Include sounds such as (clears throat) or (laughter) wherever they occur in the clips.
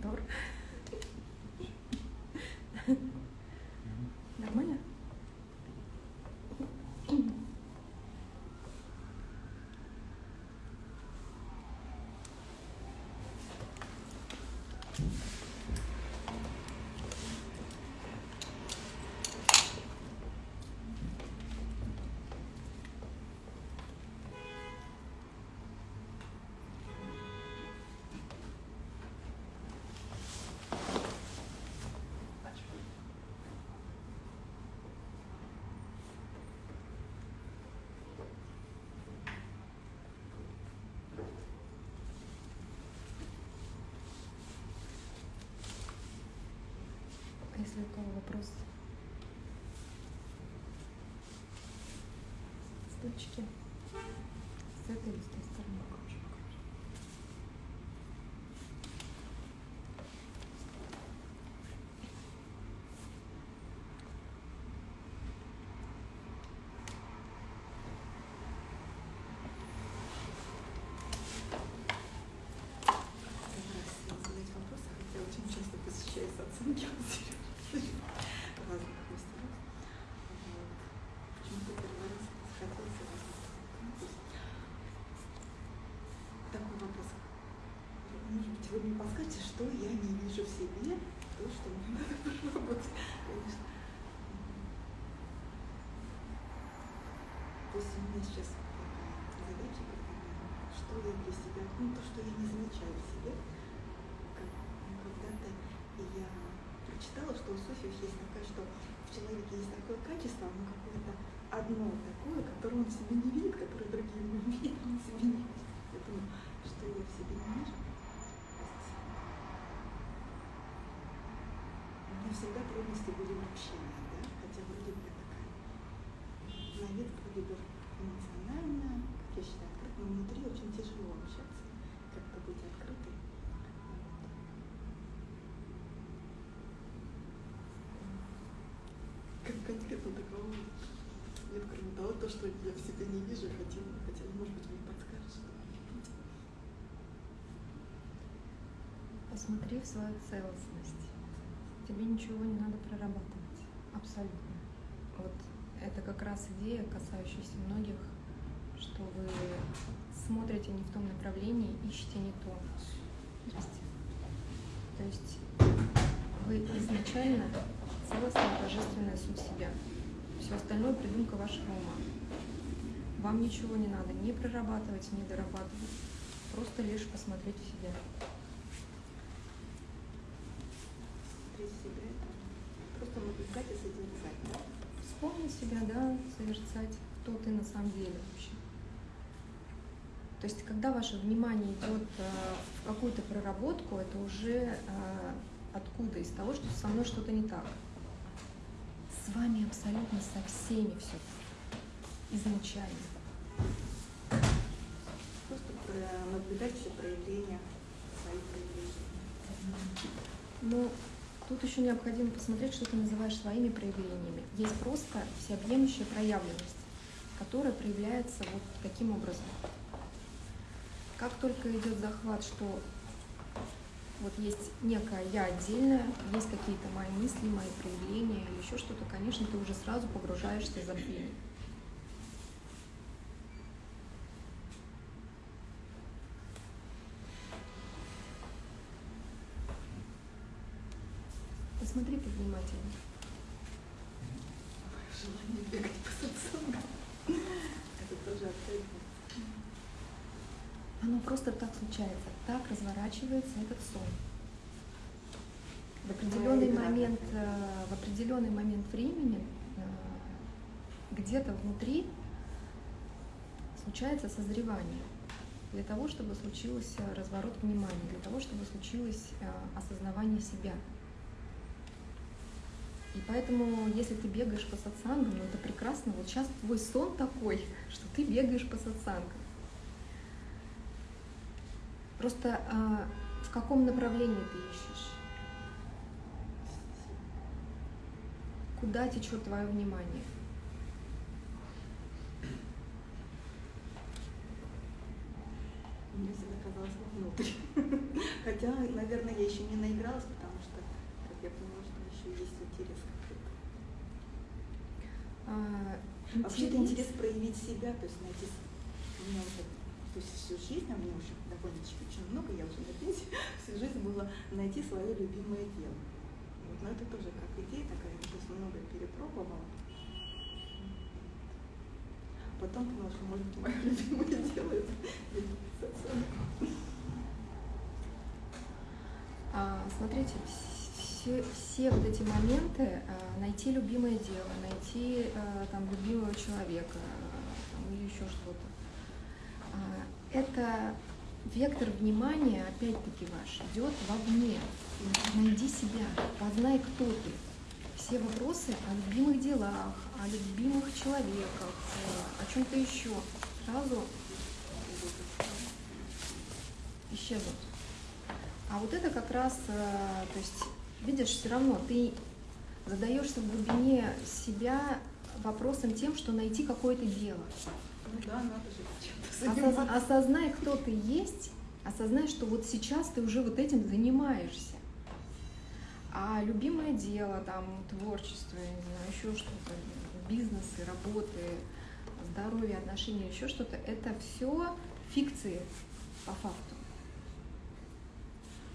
都。Если у кого вопрос? Стульчики. С этой или с той стороны? задать вопрос, хотя очень часто посещаются оценки у Сережи разных мастеров. Вот. Почему-то первый раз захотелось разных. Такой вопрос. Может быть, вы мне подскажете, что я не вижу в себе, то, что мне надо (laughs) проработать. Конечно. То есть у меня сейчас задача, что я для себя, ну, то, что я не замечаю в себе, когда-то я прочитала, что у суфиев есть такое, что в человеке есть такое качество, оно какое-то одно такое, которое он в себе не видит, которое другие не видят, он в себе не видит. Я думаю, что я в себе не вижу. То есть Меня всегда трудности были в общении, да, хотя вроде бы такая на вид вроде бы эмоционально, как я считаю, открыт, но внутри очень тяжело общаться, как-то быть открытой. Как конкретно такого нет, кроме того, то, что я в себе не вижу, хотела, хотя, может быть, мне подскажешь. Посмотри в свою целостность. Тебе ничего не надо прорабатывать. Абсолютно. Вот это как раз идея, касающаяся многих, что вы смотрите не в том направлении, ищете не то. То есть вы изначально целостная божественная суть себя. Все остальное придумка вашего ума. Вам ничего не надо ни прорабатывать, ни дорабатывать. Просто лишь посмотреть в себя. Смотреть в себя, это просто наблюдать и созерцать, да? Вспомнить себя, да, созерцать, кто ты на самом деле вообще. То есть, когда ваше внимание идет э, в какую-то проработку, это уже э, откуда? Из того, что со мной что-то не так. С вами абсолютно со всеми все изначально. Просто про- наблюдать все проявления, свои проявления. Но тут еще необходимо посмотреть, что ты называешь своими проявлениями. Есть просто всеобъемлющая проявленность, которая проявляется вот таким образом. Как только идет захват, что вот есть некое я отдельное, есть какие-то мои мысли, мои проявления или еще что-то, конечно, ты уже сразу погружаешься в забвение. Посмотри повнимательнее. Желание бегать по сатсангам. Это тоже абсолютно. Оно просто так разворачивается этот сон. В определенный игра момент, э, в определенный момент времени э, где-то внутри случается созревание для того, чтобы случился разворот внимания, для того, чтобы случилось э, осознавание себя. И поэтому, если ты бегаешь по сатсангам, ну это прекрасно. Вот сейчас твой сон такой, (laughs) что ты бегаешь по сатсангам. Просто а, в каком направлении ты ищешь? Куда течет твое внимание? мне всегда казалось вовнутрь. (laughs) Хотя, наверное, я еще не наигралась, потому что, как я поняла, что еще есть интерес какой-то. А, А вообще это интерес проявить себя, то есть найти... У меня уже, то есть всю жизнь, а мне уже довольно-таки очень много, я уже на пенсии, (laughs) всю жизнь было найти свое любимое дело. Вот, но это тоже как идея такая, то есть много перепробовала. Потом поняла, что может (laughs) мое любимое дело это а, смотрите, все, все вот эти моменты, а, найти любимое дело, найти а, там любимого человека там, или еще что-то, это вектор внимания, опять-таки ваш, идет вовне. Найди себя, познай, кто ты. Все вопросы о любимых делах, о любимых человеках, о чем-то еще сразу исчезнут. А вот это как раз, э, то есть, видишь, все равно ты задаешься в глубине себя вопросом тем, что найти какое-то дело. Ну да, надо чем-то Осоз- осознай, кто ты есть, осознай, что вот сейчас ты уже вот этим занимаешься. А любимое дело, там, творчество, я не знаю, еще что-то, бизнесы, работы, здоровье, отношения, еще что-то, это все фикции по факту.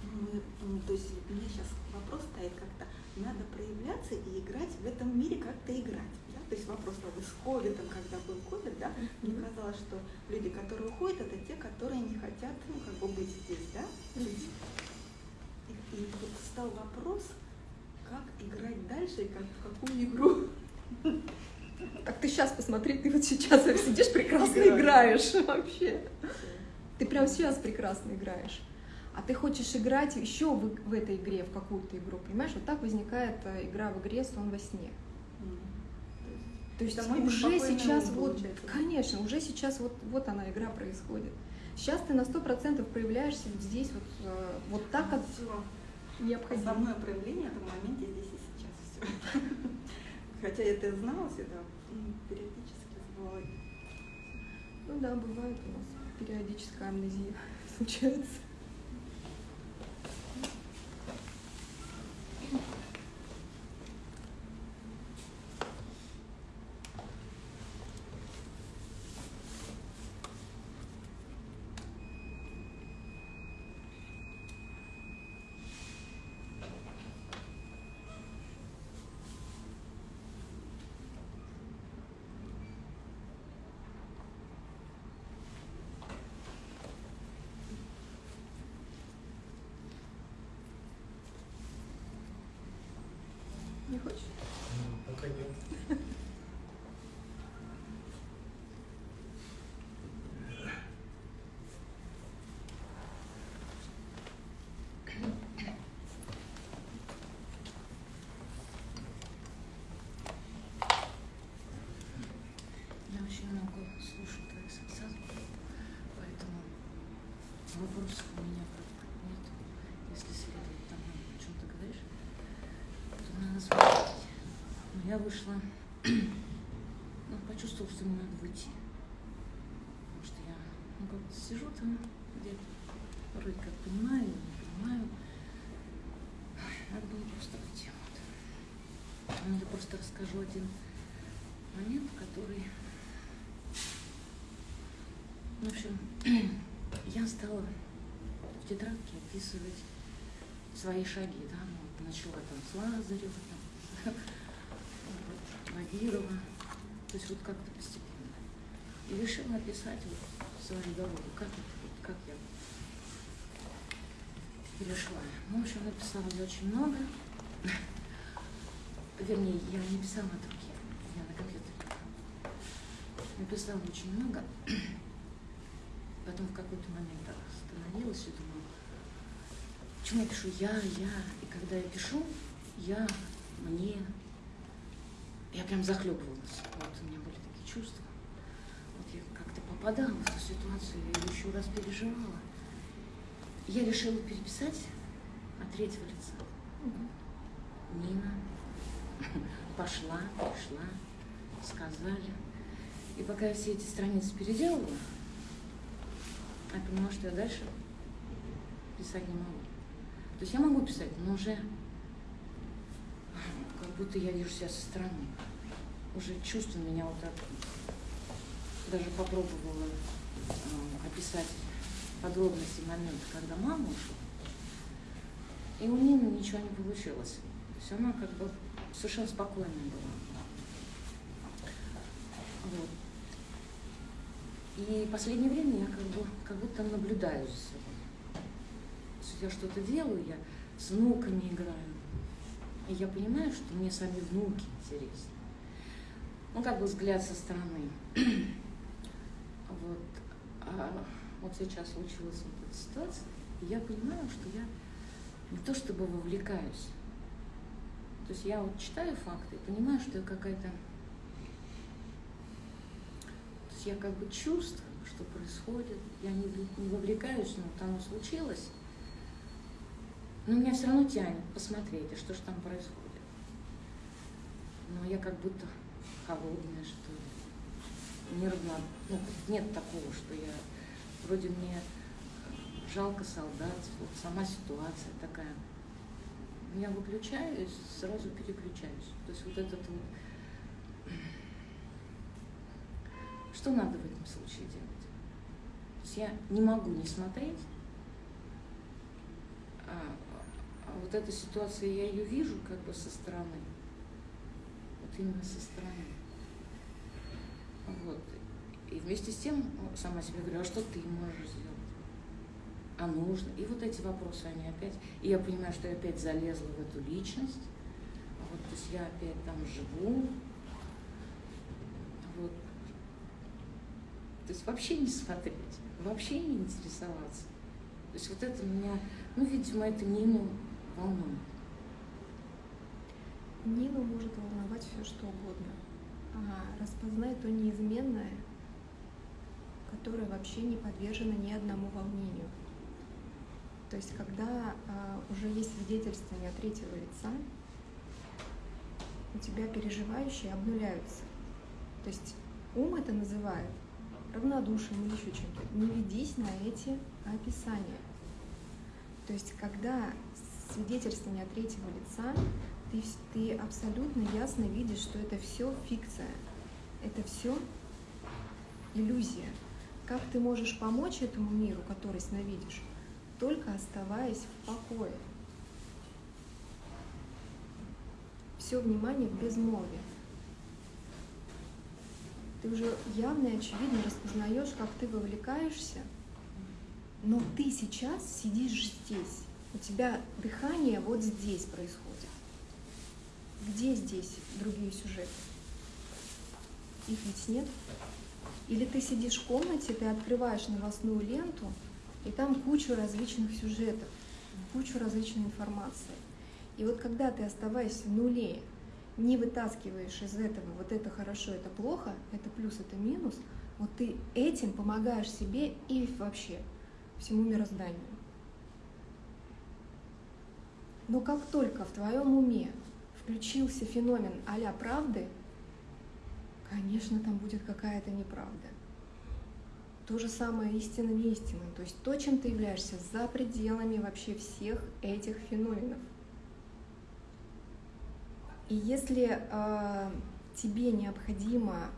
Мы, м, то есть у меня сейчас вопрос стоит как-то, надо проявляться и играть в этом мире, как-то играть. То есть вопрос вот с ковидом, когда был ковид, да, мне казалось, что люди, которые уходят, это те, которые не хотят ну, как бы быть здесь, да. И, и вот стал вопрос, как играть дальше и как, в какую игру. Так ты сейчас посмотри, ты вот сейчас сидишь (laughs) прекрасно играешь вообще. Ты прямо сейчас прекрасно играешь. А ты хочешь играть еще в, в этой игре, в какую-то игру, понимаешь? Вот так возникает э, игра в игре «Сон во сне». То есть Это мой уже сейчас вот, получается. конечно, уже сейчас вот, вот она игра происходит. Сейчас ты на сто процентов проявляешься здесь вот, э, вот так, как Всё. необходимо. Основное проявление это в моменте здесь и сейчас все. (laughs) Хотя я это знала всегда, периодически забывала. Ну да, бывает у нас периодическая амнезия (laughs) случается. Не хочешь? Пока нет. Я очень много слушаю твоих сансад, поэтому вопросов у меня как бы нет. Если следовать тому, о чем ты говоришь, то надо смотреть. Но я вышла, (clears throat) ну, почувствовала, что мне надо выйти. Потому что я ну, как-то сижу там где-то, вроде как понимаю, не понимаю. Надо было просто выйти. Вот. Ну, Я просто расскажу один момент, который в общем, (clears throat) я стала в тетрадке описывать свои шаги, да, ну, начала там с Лазарева, там, (laughs) Багирова, то есть вот как-то постепенно. И решила описать вот свою дорогу, как, это как я перешла. Ну, в общем, написала я очень много. Вернее, я не писала от руки, я на компьютере. Написала очень много. Потом в какой-то момент остановилась и думаю, почему я пишу я, я. И когда я пишу, я, мне, я прям захлебывалась. Вот у меня были такие чувства. Вот я как-то попадала в эту ситуацию, я ее еще раз переживала. Я решила переписать от третьего лица. Нина (laughs) пошла, пришла, сказали. И пока я все эти страницы переделывала, я понимаю, что я дальше писать не могу. То есть я могу писать, но уже будто я вижу себя со стороны. Уже чувство меня вот так. Даже попробовала э, описать подробности момента, когда мама ушла. И у Нины ничего не получилось. То есть она как бы совершенно спокойная была. Вот. И в последнее время я как бы как будто наблюдаю за собой. Я что-то делаю, я с внуками играю. И я понимаю, что мне сами внуки интересны. Ну, как бы взгляд со стороны. (clears throat) Вот. А вот сейчас случилась вот эта ситуация, и я понимаю, что я не то чтобы вовлекаюсь. То есть я вот читаю факты и понимаю, что я какая-то... То есть я как бы чувствую, что происходит, я не, не вовлекаюсь, но оно случилось, но меня все равно тянет посмотреть, а что же там происходит. Но я как будто холодная, что ли, нервно. Ну, нет такого, что я вроде мне жалко солдат, вот сама ситуация такая. Я выключаюсь, сразу переключаюсь. То есть вот этот вот... (clears throat) Что надо в этом случае делать? То есть я не могу не смотреть, а вот эта ситуация, я ее вижу как бы со стороны. Вот именно со стороны. Вот. И вместе с тем сама себе говорю, а что ты можешь сделать? А нужно? И вот эти вопросы, они опять... И я понимаю, что я опять залезла в эту личность. Вот, то есть я опять там живу. Вот. То есть вообще не смотреть, вообще не интересоваться. То есть вот это меня, ну, видимо, это Нину волнует. Нину может волновать все что угодно. Ага, распознай то неизменное, которое вообще не подвержено ни одному волнению. То есть, когда а, уже есть свидетельствование от третьего лица, у тебя переживающие обнуляются. То есть ум это называет равнодушием или еще чем-то. Не ведись на эти описания. То есть, когда свидетельствование от третьего лица, ты, ты абсолютно ясно видишь, что это все фикция, это все иллюзия. Как ты можешь помочь этому миру, который сновидишь, только оставаясь в покое. Все внимание в безмолвии. Ты уже явно и очевидно распознаешь, как ты вовлекаешься, но ты сейчас сидишь здесь. У тебя дыхание вот здесь происходит. Где здесь другие сюжеты? Их ведь нет. Или ты сидишь в комнате, ты открываешь новостную ленту, и там кучу различных сюжетов, кучу различной информации. И вот когда ты, оставаясь в нуле, не вытаскиваешь из этого вот это хорошо, это плохо, это плюс, это минус, вот ты этим помогаешь себе и вообще всему мирозданию. Но как только в твоем уме включился феномен а правды, конечно, там будет какая-то неправда. То же самое истина неистина. То есть то, чем ты являешься за пределами вообще всех этих феноменов. И если э, тебе необходимо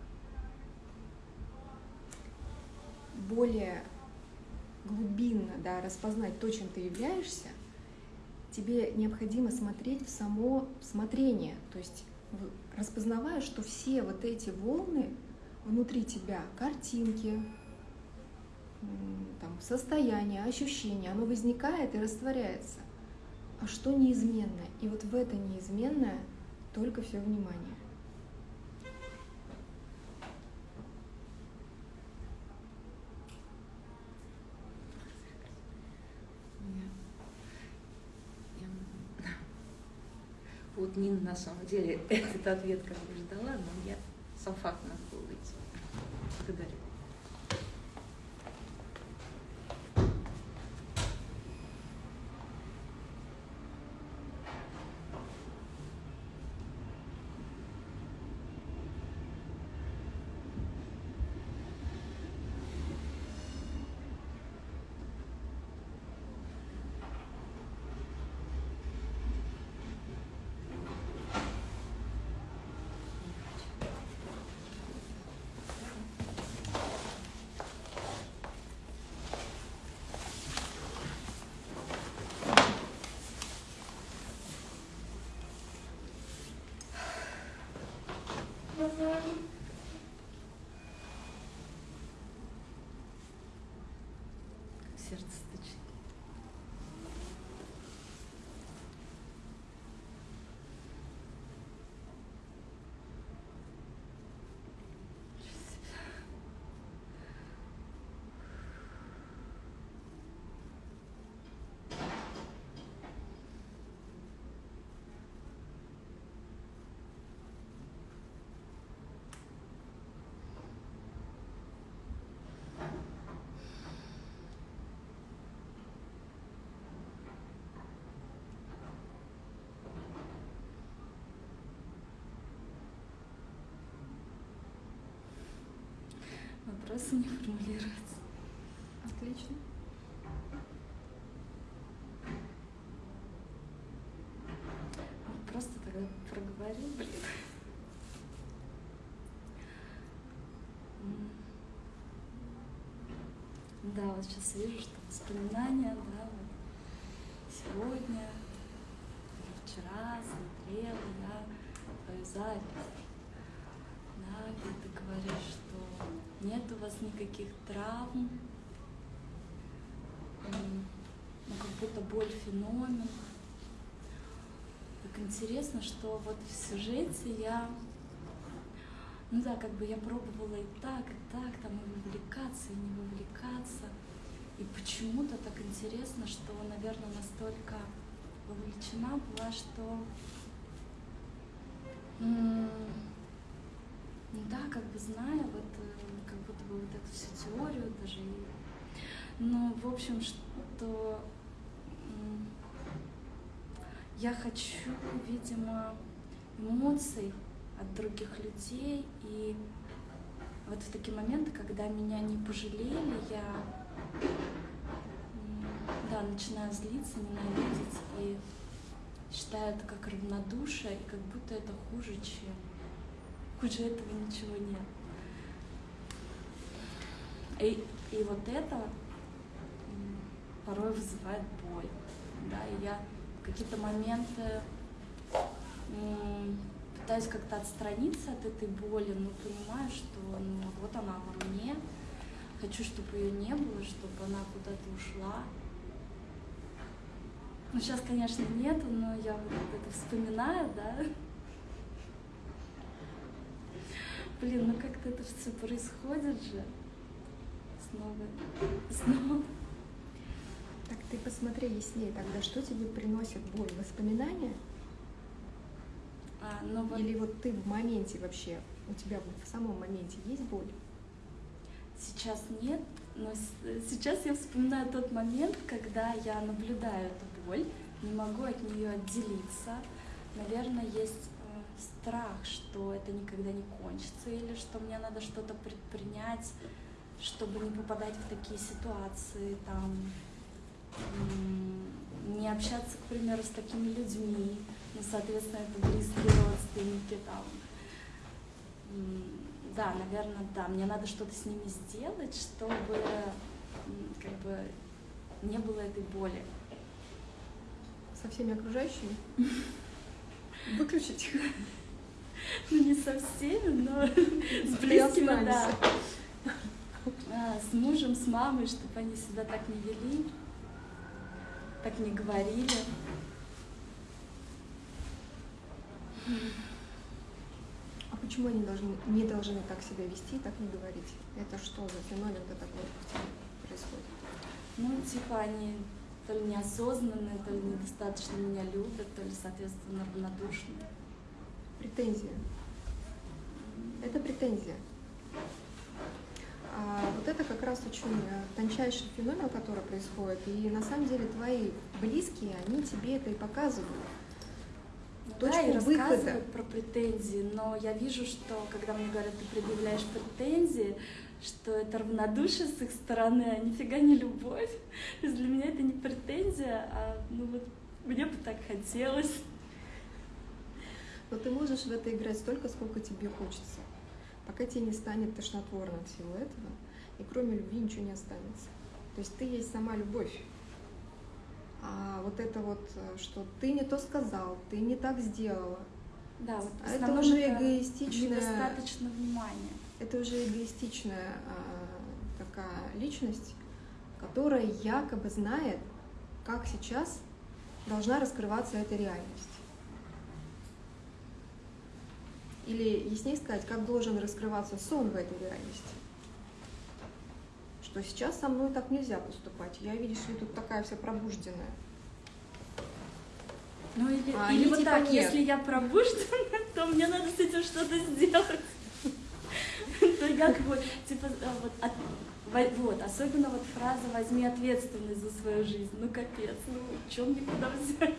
более глубинно да, распознать то, чем ты являешься, тебе необходимо смотреть в само смотрение. То есть распознавая, что все вот эти волны внутри тебя, картинки, там, состояние, ощущение, оно возникает и растворяется. А что неизменное? И вот в это неизменное только все внимание. Вот Нина на самом деле (laughs) этот ответ как бы ждала, но я сам факт надо было выйти. Благодарю. Сердце Вопросы не формулируются. Отлично. Просто тогда проговорил, блин. Да, вот сейчас вижу, что воспоминания, да, вот сегодня или вчера смотрела я твою запись. Да, где ты говоришь, нет у вас никаких травм, ну, как будто боль феномен. Так интересно, что вот в сюжете я, ну да, как бы я пробовала и так, и так, там и вовлекаться, и не вовлекаться. И почему-то так интересно, что, наверное, настолько вовлечена была, что ну да, как бы зная вот э, как будто бы вот эту всю теорию даже и ну, в общем, что я хочу, видимо, эмоций от других людей. И вот в такие моменты, когда меня не пожалели, я да, начинаю злиться, ненавидеть и считаю это как равнодушие, и как будто это хуже, чем хуже этого ничего нет. И, и вот это порой вызывает боль. Да, и я в какие-то моменты пытаюсь как-то отстраниться от этой боли, но понимаю, что ну, вот она во мне. Хочу, чтобы ее не было, чтобы она куда-то ушла. Ну, сейчас, конечно, нету, но я вот это вспоминаю, да. Блин, ну как-то это все происходит же. Снова, снова. Так ты посмотри яснее тогда, что тебе приносит боль? Воспоминания? А, ну вот Или вот ты в моменте вообще, у тебя в самом моменте есть боль? сейчас нет, но сейчас я вспоминаю тот момент, когда я наблюдаю эту боль, не могу от нее отделиться. Наверное, есть э, страх, что это никогда не кончится, или что мне надо что-то предпринять, чтобы не попадать в такие ситуации, там, не общаться, к примеру, с такими людьми, ну, соответственно, это близкие родственники, там, да, наверное, да, мне надо что-то с ними сделать, чтобы как бы не было этой боли. Со всеми окружающими? (laughs) Выключить? Ну, не со всеми, но (laughs) с близкими, да. А, с мужем, с мамой, чтобы они себя так не вели, так не говорили. А почему они должны, не должны так себя вести, так не говорить? Это что за феномен-то такой происходит? Ну, типа, они то ли неосознанные, то ли недостаточно меня любят, то ли, соответственно, равнодушны. Претензия. Это претензия. А вот это как раз очень э, тончайший феномен, который происходит. И на самом деле твои близкие, они тебе это и показывают. Точку да, и выхода. рассказывают про претензии, но я вижу, что когда мне говорят, ты предъявляешь претензии, что это равнодушие с их стороны, а нифига не любовь. То есть для меня это не претензия, а ну вот мне бы так хотелось. Но ты можешь в это играть столько, сколько тебе хочется. Пока тебе не станет тошнотворно от всего этого, и кроме любви ничего не останется. То есть ты есть сама любовь. А вот это вот, э, что ты не то сказал, ты не так сделала, Да, вот а это уже это эгоистичная, недостаточно внимания. это уже эгоистичная а, такая личность, которая якобы знает, как сейчас должна раскрываться эта реальность. Или, яснее сказать, как должен раскрываться сон в этой реальности. Что сейчас со мной так нельзя поступать. Я, видишь ли, тут такая вся пробужденная. Ну или, А или они вот типа так, нет. если я пробуждена, (laughs) то мне надо с этим что-то сделать. (laughs) То я как бы, типа, а, вот, от- во- вот, особенно вот фраза «возьми ответственность за свою жизнь». Ну капец, ну чем мне куда взять?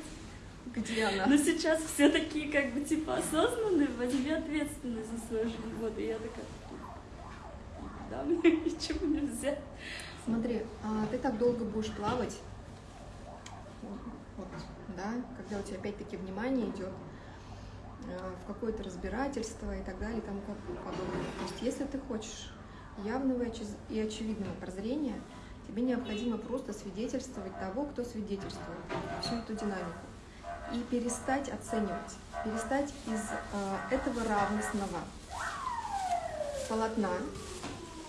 Где она? Но сейчас все такие как бы типа осознанные, возьми ответственность за свою жизнь. Вот, и я такая, да, мне (laughs) ничего не взять. Смотри, а ты так долго будешь плавать, вот, да, когда у тебя опять-таки внимание идет э, в какое-то разбирательство и так далее и тому подобное. То есть если ты хочешь явного и очевидного прозрения, тебе необходимо просто свидетельствовать того, кто свидетельствует всю эту динамику. И перестать оценивать, перестать из э, этого равностного полотна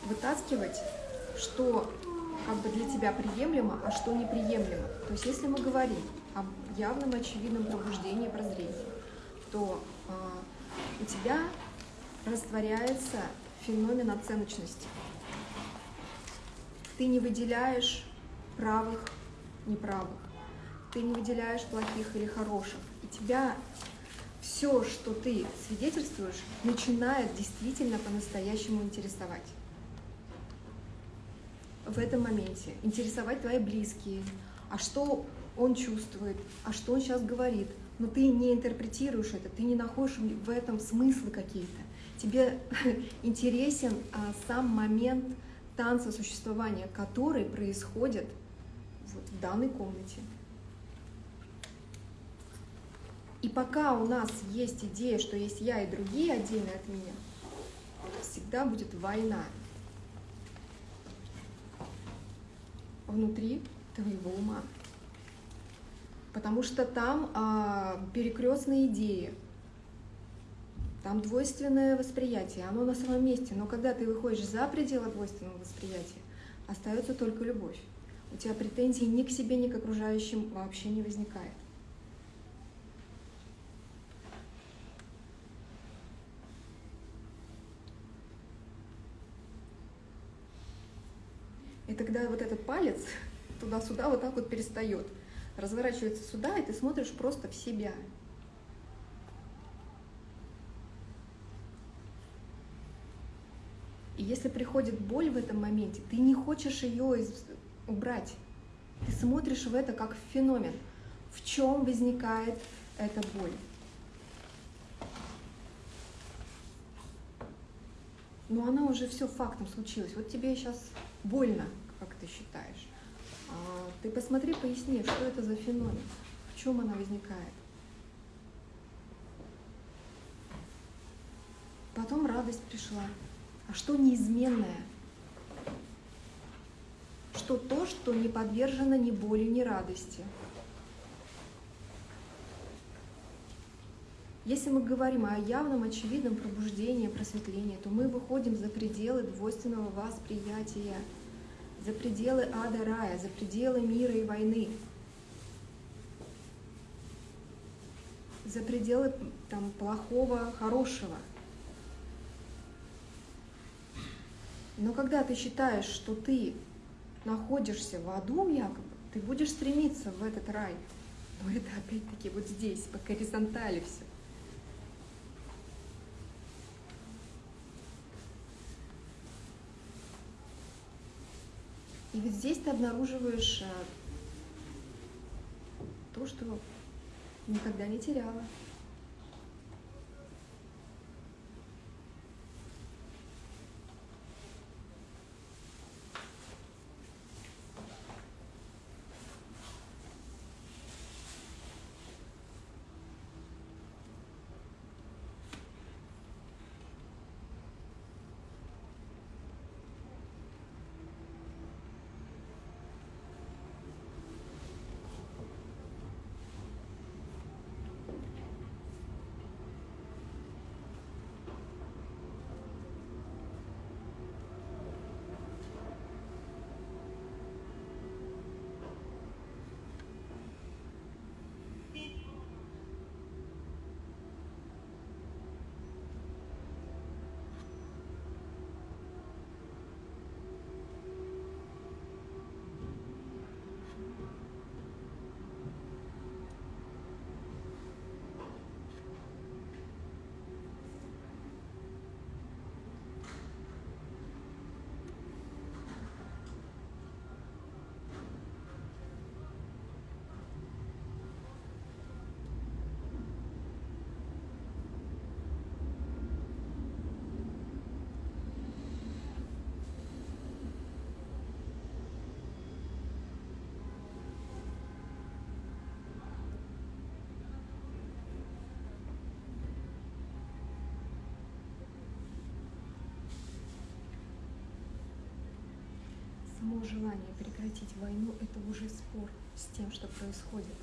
вытаскивать, что как бы для тебя приемлемо, а что неприемлемо. То есть если мы говорим об явном очевидном пробуждении прозрения, то а, у тебя растворяется феномен оценочности. Ты не выделяешь правых, неправых. Ты не выделяешь плохих или хороших. И тебя все, что ты свидетельствуешь, начинает действительно по-настоящему интересовать в этом моменте, интересовать твои близкие, а что он чувствует, а что он сейчас говорит. Но ты не интерпретируешь это, ты не находишь в этом смыслы какие-то. Тебе (laughs) интересен а, сам момент танца существования, который происходит вот в данной комнате. И пока у нас есть идея, что есть я и другие отдельно от меня, всегда будет война. внутри твоего ума. Потому что там а, перекрестные идеи, там двойственное восприятие, оно на своем месте. Но когда ты выходишь за пределы двойственного восприятия, остается только любовь. У тебя претензий ни к себе, ни к окружающим вообще не возникает. Тогда вот этот палец туда-сюда вот так вот перестает. Разворачивается сюда, и ты смотришь просто в себя. И если приходит боль в этом моменте, ты не хочешь ее из- убрать. Ты смотришь в это как в феномен. В чем возникает эта боль? Но она уже все фактом случилась. Вот тебе сейчас больно, как ты считаешь. А ты посмотри, поясни, что это за феномен, в чем она возникает. Потом радость пришла. А что неизменное? Что то, что не подвержено ни боли, ни радости. Если мы говорим о явном, очевидном пробуждении, просветлении, то мы выходим за пределы двойственного восприятия, за пределы ада рая, за пределы мира и войны, за пределы там, плохого, хорошего. Но когда ты считаешь, что ты находишься в аду якобы, ты будешь стремиться в этот рай. Но это опять-таки вот здесь, по горизонтали все. И ведь здесь ты обнаруживаешь а, то, что никогда не теряла. Само желание прекратить войну – это уже спор с тем, что происходит.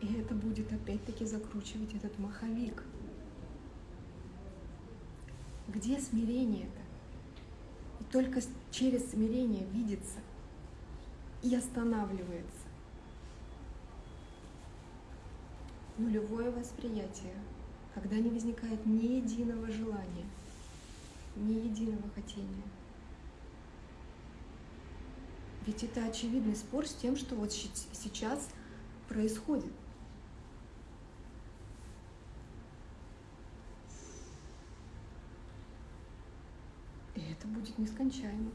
И это будет опять-таки закручивать этот маховик. Где смирение-то? И только через смирение видится и останавливается нулевое восприятие, когда не возникает ни единого желания, ни единого хотения. Ведь это очевидный спор с тем, что вот сейчас происходит. И это будет нескончаемо.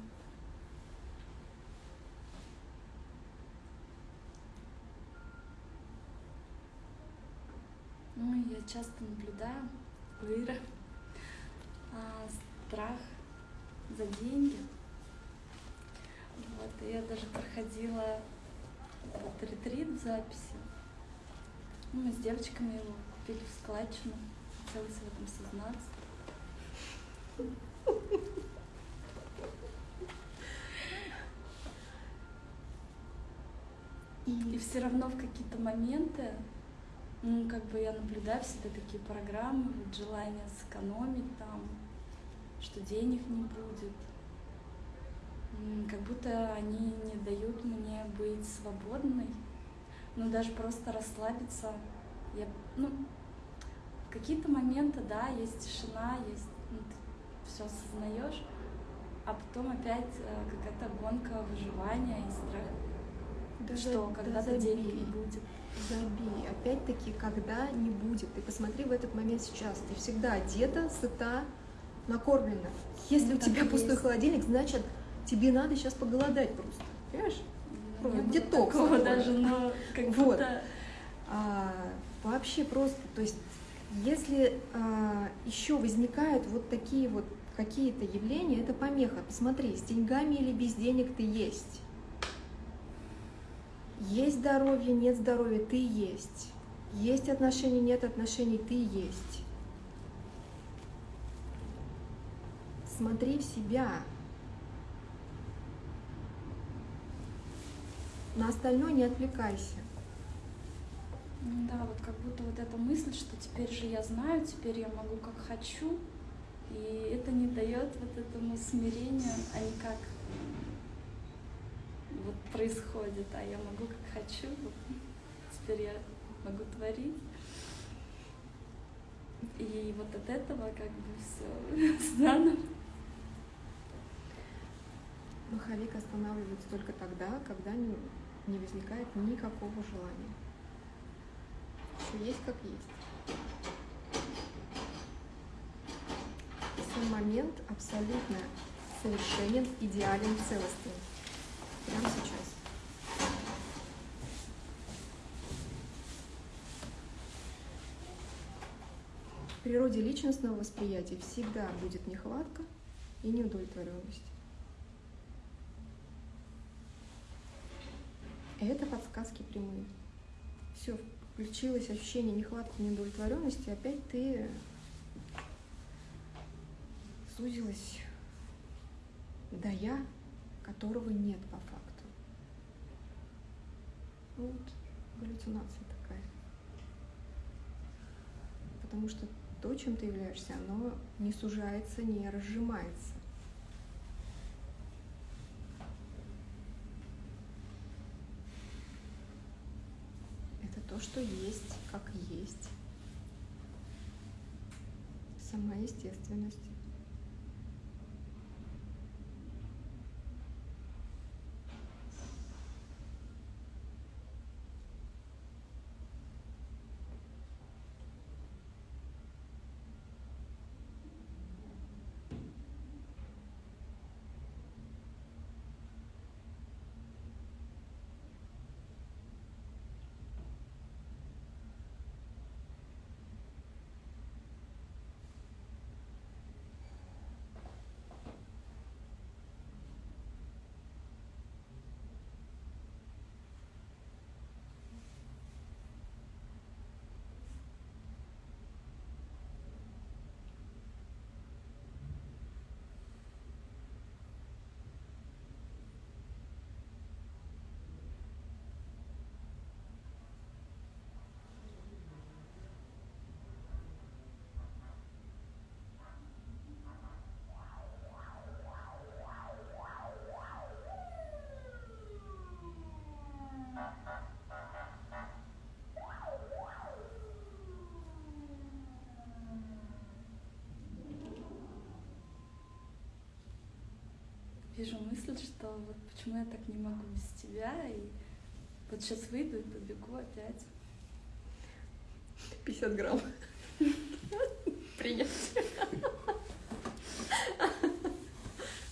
Ну, я часто наблюдаю у Иры а, страх за деньги. Вот, я даже проходила вот ретрит записи. Ну, мы с девочками его купили в складчину. Хотелось в этом сознаться. И И все равно в какие-то моменты, ну, как бы я наблюдаю в себе такие программы, вот желание сэкономить там, что денег не будет. Как будто они не дают мне быть свободной, ну, даже просто расслабиться. Я, ну, в какие-то моменты, да, есть тишина, есть, ну, ты все осознаешь, а потом опять э, какая-то гонка выживания и страх Да что да когда-то денег забей. не будет. Забей. Опять-таки, когда не будет. Ты посмотри в этот момент сейчас. Ты всегда одета, сыта, накормлена. Если Ну, у тебя пустой есть. холодильник, значит, тебе надо сейчас поголодать просто. Понимаешь? Ну, детокс такого такой. даже, но как Вот. будто А, вообще просто, то есть, если а, еще возникают вот такие вот какие-то явления, это помеха. Посмотри, с деньгами или без денег ты есть. Есть здоровье, нет здоровья, ты есть. Есть отношения, нет отношений, ты есть. Смотри в себя. На остальное не отвлекайся. М, Да, вот как будто вот эта мысль, что теперь же я знаю, теперь я могу как хочу, и это не дает вот этому смирению, а не как вот происходит, а я могу как хочу, вот теперь я могу творить. И вот от этого как бы все (laughs) заново. Маховик останавливается только тогда, когда не, возникает никакого желания. Все есть как есть. Сам момент абсолютно совершенен, идеален, целостен. Прямо сейчас. В природе личностного восприятия всегда будет нехватка и неудовлетворенность. Это подсказки прямые. Все, включилось ощущение нехватки, неудовлетворенности, опять ты сузилась до я, которого нет по факту. Ну Вот галлюцинация такая. Потому что то, чем ты являешься, оно не сужается, не разжимается. Это то, что есть, как есть. Сама естественность. Слышу мысль, что вот почему я так не могу без тебя, и вот сейчас выйду и побегу опять. 50 грамм. Принять.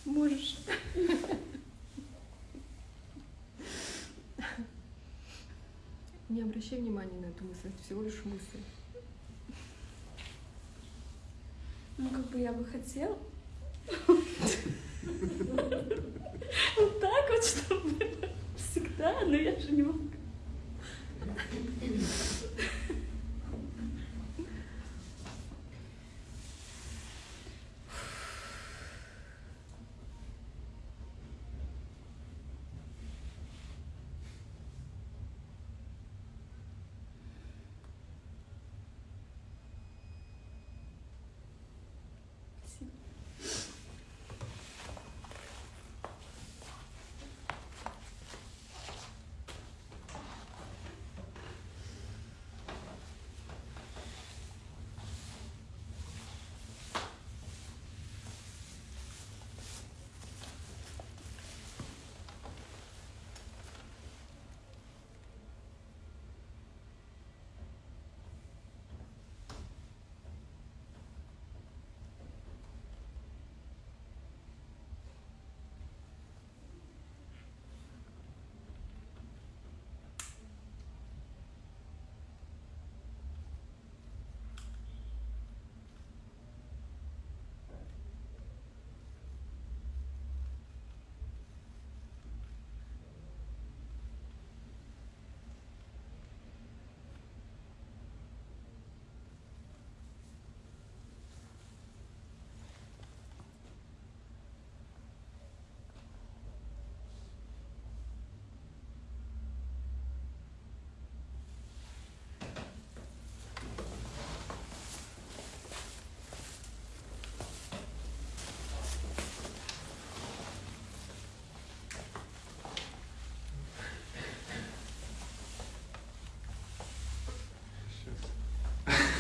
Можешь. Не обращай внимания на эту мысль, это всего лишь мысль. Ну, как бы я бы хотела.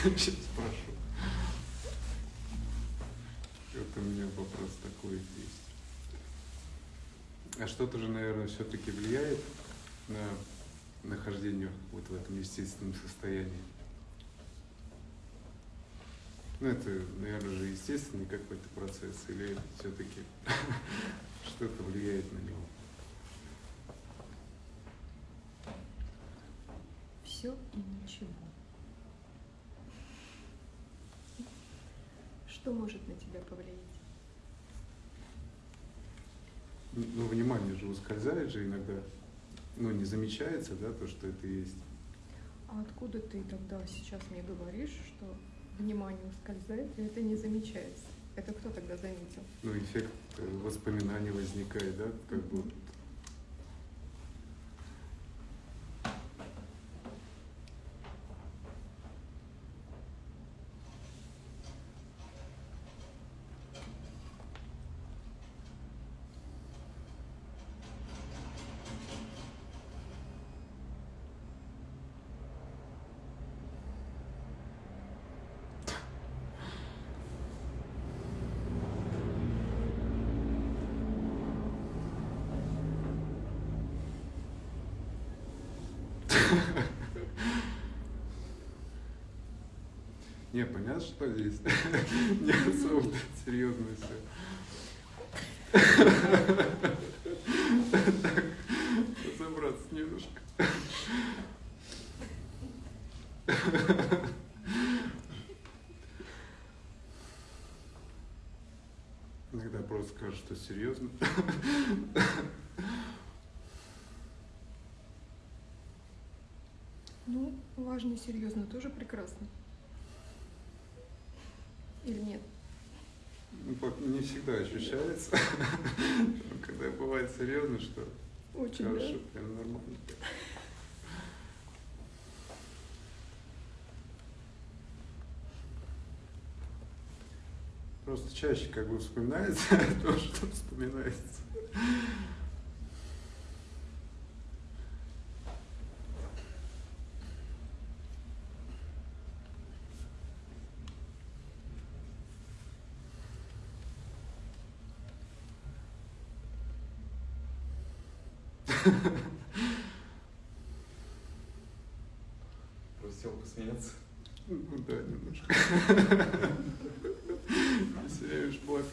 Сейчас. Спрошу. Вот у меня вопрос такой есть. А что-то же, наверное, все-таки влияет на нахождение вот в этом естественном состоянии? Ну, это, наверное, же естественный какой-то процесс, или все-таки (laughs) что-то влияет на него? Все и ничего. Что может на тебя повлиять? Ну, внимание же ускользает же иногда, ну, не замечается, да, то, что это есть. А откуда ты тогда сейчас мне говоришь, что внимание ускользает, и это не замечается? Это кто тогда заметил? Ну, эффект э, воспоминаний возникает, да, как бы вот Не, понятно, что здесь (laughs) не особо серьезно все. Так, разобраться немножко. Иногда просто скажут, что серьезно. Ну, важно и серьезно тоже прекрасно. Или нет? Ну, пок- Не всегда ощущается, (laughs) когда бывает серьезно, что Очень, хорошо, да? прям нормально. Просто чаще как бы вспоминается (laughs) то, что вспоминается. Посмеяться. Ну да, немножко. Теряешь благ.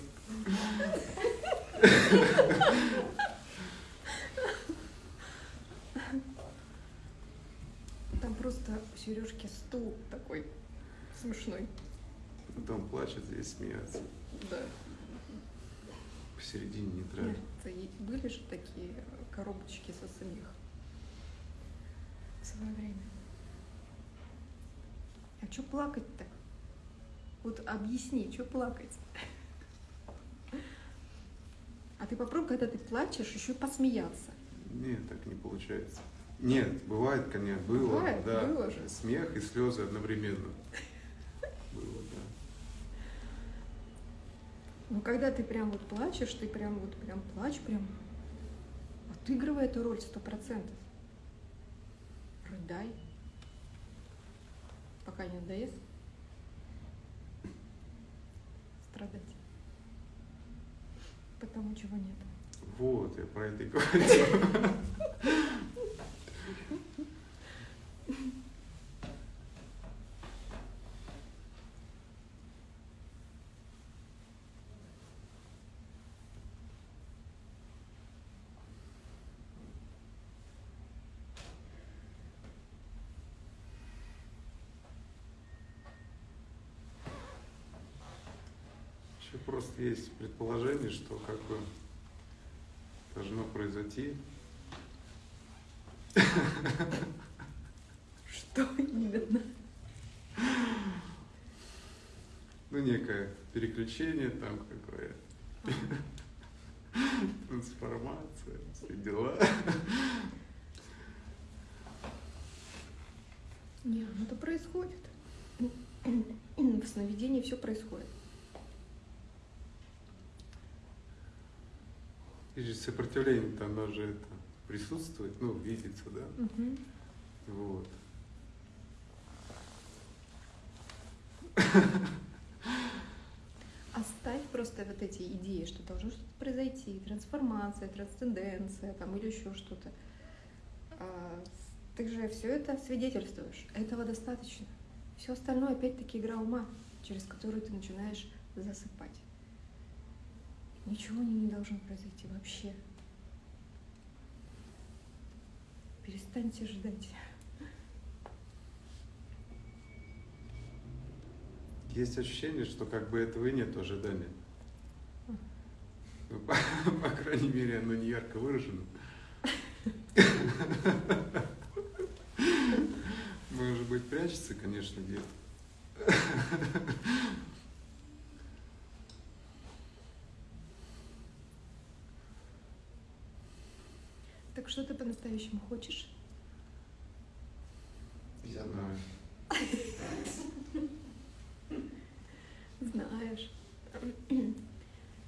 Там просто у Сережки стул такой смешной. Потом плачет, здесь смеяться. Да. Посередине. Это и были же такие коробочки со смех в свое время. Что плакать-то? Вот объясни, что плакать? А ты попробуй, когда ты плачешь, еще посмеяться. Нет, так не получается. Нет, бывает, конечно, было, Бывает, да. было же. Смех и слезы одновременно. Было, да. Но когда ты прям вот плачешь, ты прям вот прям плачь, прям отыгрывай эту роль сто процентов. Рыдай. Пока не надоест. Страдать. Потому чего нет. Вот, я про это и говорю. (laughs) Еще просто есть предположение, что как бы должно произойти. Что именно? Ну, некое переключение там какое трансформация, все дела. Не, ну это происходит. В сновидении все происходит. И же сопротивление-то, оно же это присутствует, ну, видится, да? Мгм. Вот. Оставь просто вот эти идеи, что должно что-то произойти, трансформация, трансценденция там, или еще что-то. А, Ты же все это свидетельствуешь. Этого достаточно. Все остальное опять-таки игра ума, через которую ты начинаешь засыпать. Ничего не, должно произойти вообще. Перестаньте ждать. Есть ощущение, что как бы этого и нет ожидания. Ну, по, (laughs) по крайней мере, оно не ярко выражено. (laughs) Может быть, прячется, конечно, где-то. (laughs) что ты по-настоящему хочешь? Я Знаю. (laughs) Знаешь.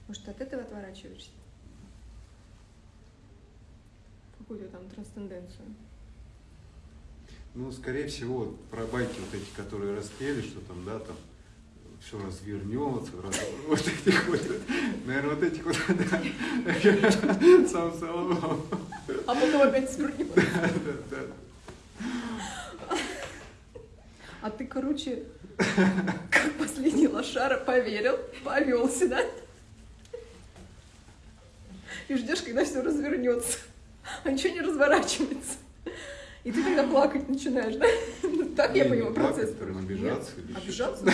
Может, от этого отворачиваешься? Какую-то там трансценденцию. Ну, скорее всего, про байки вот эти, которые распели, что там, да, там все развернется, раз- (laughs) вот этих вот, наверное, вот этих вот, (laughs) да, сам Соломон. А потом опять свернет. (laughs) Да, да, да. А ты, короче, как последний лошара поверил, повелся, да? И ждешь, когда все развернется. А ничего не разворачивается. И ты тогда плакать начинаешь, да? Так я понимаю процесс. прям обижаться Обижаться?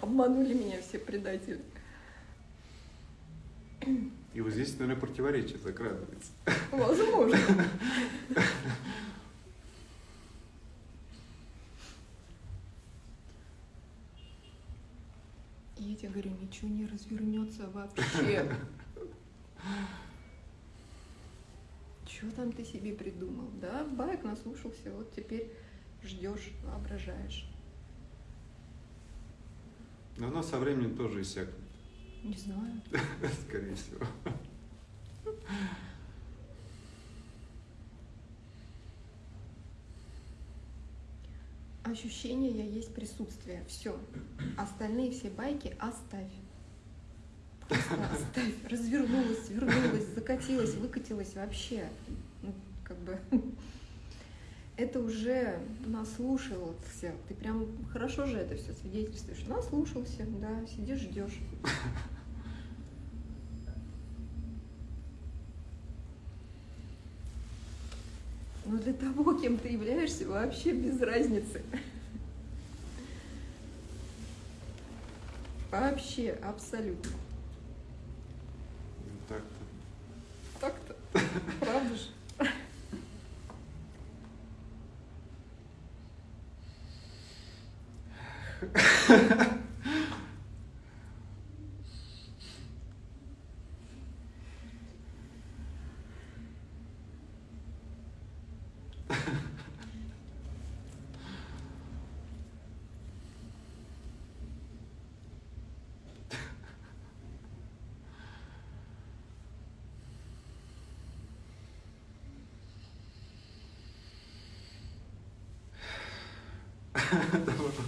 Обманули меня все предатели. И вот здесь, наверное, противоречие закрадывается. Возможно. Я тебе говорю, ничего не развернется вообще. Чего там ты себе придумал? Да, байк наслушался, вот теперь ждешь, воображаешь. Но оно со временем тоже иссякнет, Не знаю. (laughs) скорее всего. Ощущение я есть присутствие. Все. Остальные все байки оставь. Просто оставь. Развернулась, вернулась, закатилась, выкатилась вообще. Ну, как бы это уже наслушался. Ты прям хорошо же это все свидетельствуешь. Наслушался, да, сидишь, ждешь. Но для того, кем ты являешься, вообще без разницы. Вообще, абсолютно. Ну, Так-то. Так-то. Правда же? Добро, спасибо.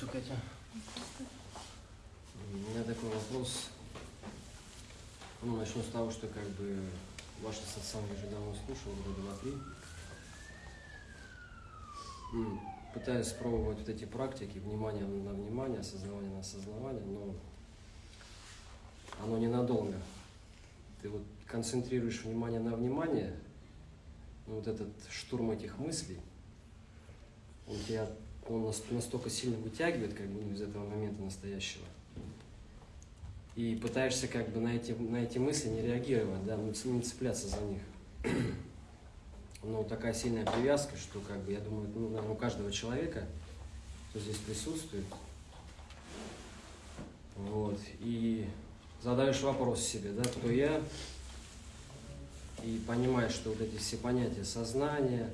Катя. У меня такой вопрос. Ну, начну с того, что как бы ваши сатсанги уже давно слушал, года два-три. Пытаюсь пробовать вот эти практики, внимание на внимание, осознавание на осознавание, но оно ненадолго. Ты вот концентрируешь внимание на внимание, вот этот штурм этих мыслей, он тебя он нас- настолько сильно вытягивает как бы ну, из этого момента настоящего. И пытаешься как бы на эти, на эти мысли не реагировать, да, ну, не цепляться за них. (clears throat) Но такая сильная привязка, что как бы я думаю, ну, у каждого человека, кто здесь присутствует, вот, и задаешь вопрос себе, да, кто я, и понимаешь, что вот эти все понятия сознания,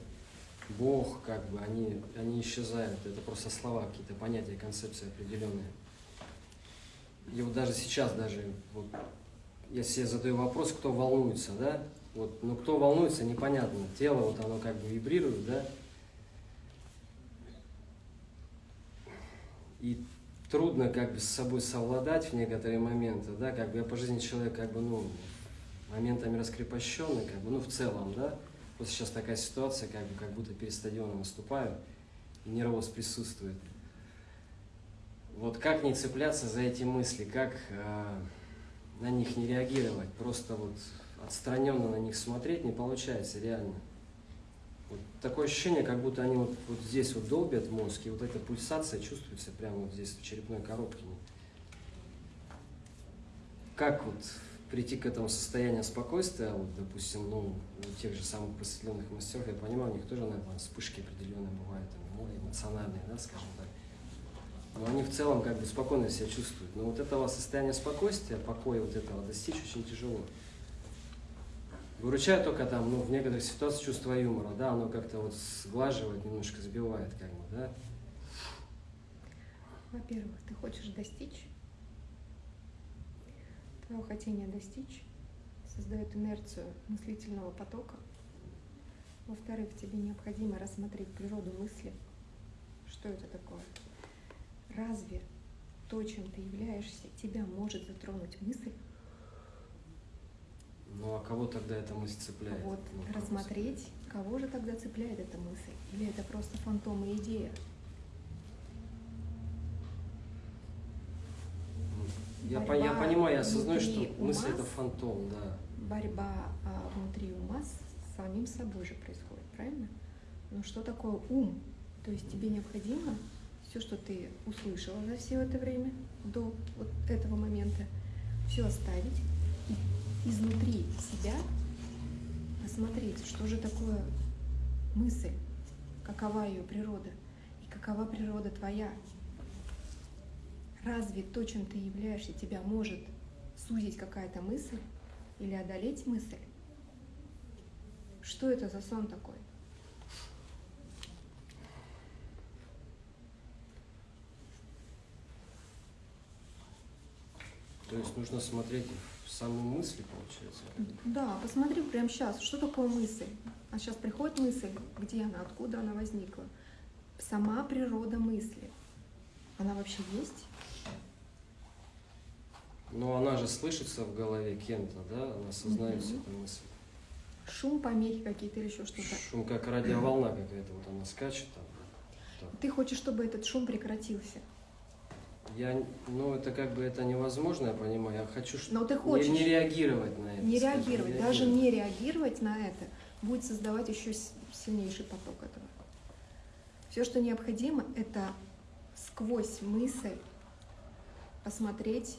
Бог, как бы, они, они исчезают. Это просто слова, какие-то понятия, концепции определенные. И вот даже сейчас, даже, вот, я себе задаю вопрос, кто волнуется, да? Вот, ну, кто волнуется, непонятно. Тело, вот оно как бы вибрирует, да? И трудно как бы с собой совладать в некоторые моменты, да? Как бы я по жизни человек, как бы, ну, моментами раскрепощенный, как бы, ну, в целом, да? Вот сейчас такая ситуация, как бы, как будто перед стадионом выступаю, и нервоз присутствует. Вот как не цепляться за эти мысли, как э, на них не реагировать, просто вот отстраненно на них смотреть не получается реально. Вот такое ощущение, как будто они вот, вот здесь вот долбят мозг, и вот эта пульсация чувствуется прямо вот здесь, в черепной коробке. Как вот прийти к этому состоянию спокойствия, вот, допустим, ну, у тех же самых просветленных мастеров, я понимаю, у них тоже, наверное, вспышки определенные бывают, ну, эмоциональные, да, скажем так. Но они в целом как бы спокойно себя чувствуют. Но вот этого состояния спокойствия, покоя вот этого достичь очень тяжело. Выручает только там, ну, в некоторых ситуациях чувство юмора, да, оно как-то вот сглаживает, немножко сбивает, как бы, да. Во-первых, ты хочешь достичь. Твое хотение достичь создает инерцию мыслительного потока. Во-вторых, тебе необходимо рассмотреть природу мысли. Что это такое? Разве то, чем ты являешься, тебя может затронуть мысль? Ну, а кого тогда эта мысль цепляет? Вот Ну, рассмотреть, кого же тогда цепляет эта мысль? Или это просто фантом и идея? Я, по- я понимаю, я осознаю, что мысль это фантом, да. борьба а, внутри ума с самим собой же происходит, правильно? Но что такое ум? То есть тебе необходимо все, что ты услышала за все это время, до вот этого момента, все оставить и изнутри себя посмотреть, что же такое мысль, какова ее природа и какова природа твоя. Разве то, чем ты являешься, тебя может сузить какая-то мысль или одолеть мысль? Что это за сон такой? То есть нужно смотреть в саму мысль, получается. Да, посмотри прямо сейчас, что такое мысль. А сейчас приходит мысль, где она, откуда она возникла. Сама природа мысли. Она вообще есть? Но она же слышится в голове кем-то, да? Она осознается, Мгм. эта мысль. Шум, помехи какие-то или еще что-то. Шум как радиоволна какая-то, вот она скачет там. Так. Ты хочешь, чтобы этот шум прекратился. Я, ну, это как бы это невозможно, я понимаю. Я хочу Но ты не- хочешь. не, реагировать на это. Не скажем, реагировать, даже не реагировать на это будет создавать еще сильнейший поток этого. Все, что необходимо, это сквозь мысль посмотреть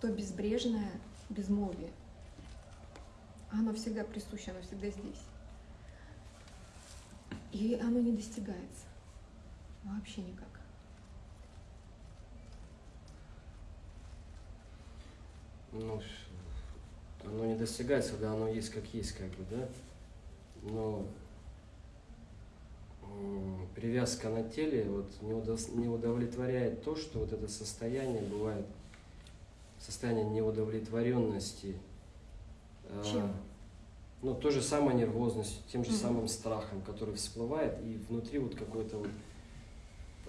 то безбрежное безмолвие. Оно всегда присуще, оно всегда здесь. И оно не достигается. Вообще никак. Ну, оно не достигается, когда оно есть как есть, как бы, да? Но привязка на теле вот не, удос- не удовлетворяет то, что вот это состояние бывает, состояние неудовлетворенности. а, Чем? ну, то же самое нервозность, тем же Мгм. самым страхом, который всплывает, и внутри вот какое-то вот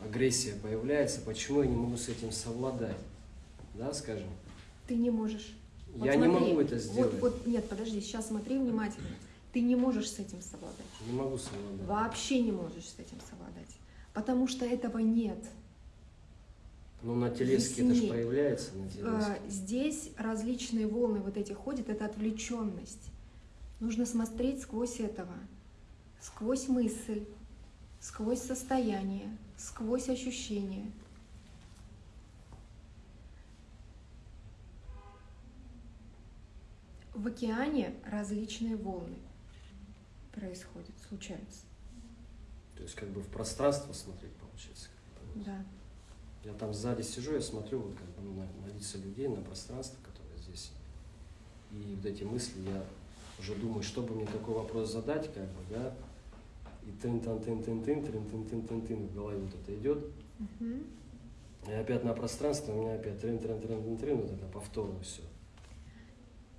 агрессия появляется, почему я не могу с этим совладать? Да, скажем? Ты не можешь. Вот я не смотри, могу это вот- сделать. Вот, нет, подожди, сейчас смотри внимательно. Ты не можешь с этим совладать. Не могу совладать. Вообще не можешь с этим совладать. Потому что этого нет. Ну, на телеске это же Ясней. проявляется, на телеске. Э, Здесь различные волны вот эти ходят, это отвлеченность. Нужно смотреть сквозь этого, сквозь мысль, сквозь состояние, сквозь ощущение. В океане различные волны происходят, случаются. То есть как бы в пространство смотреть получается. Да. Я там сзади сижу, я смотрю вот как бы на, на лица людей, на пространство, которое здесь. И вот эти мысли, я уже думаю, чтобы мне какой вопрос задать, как бы, да, и тын тын тын тын тын тын тын тын тын тын в голове вот это идет. И опять на пространство, у меня опять трын трын трын трын трын, вот это повторно все.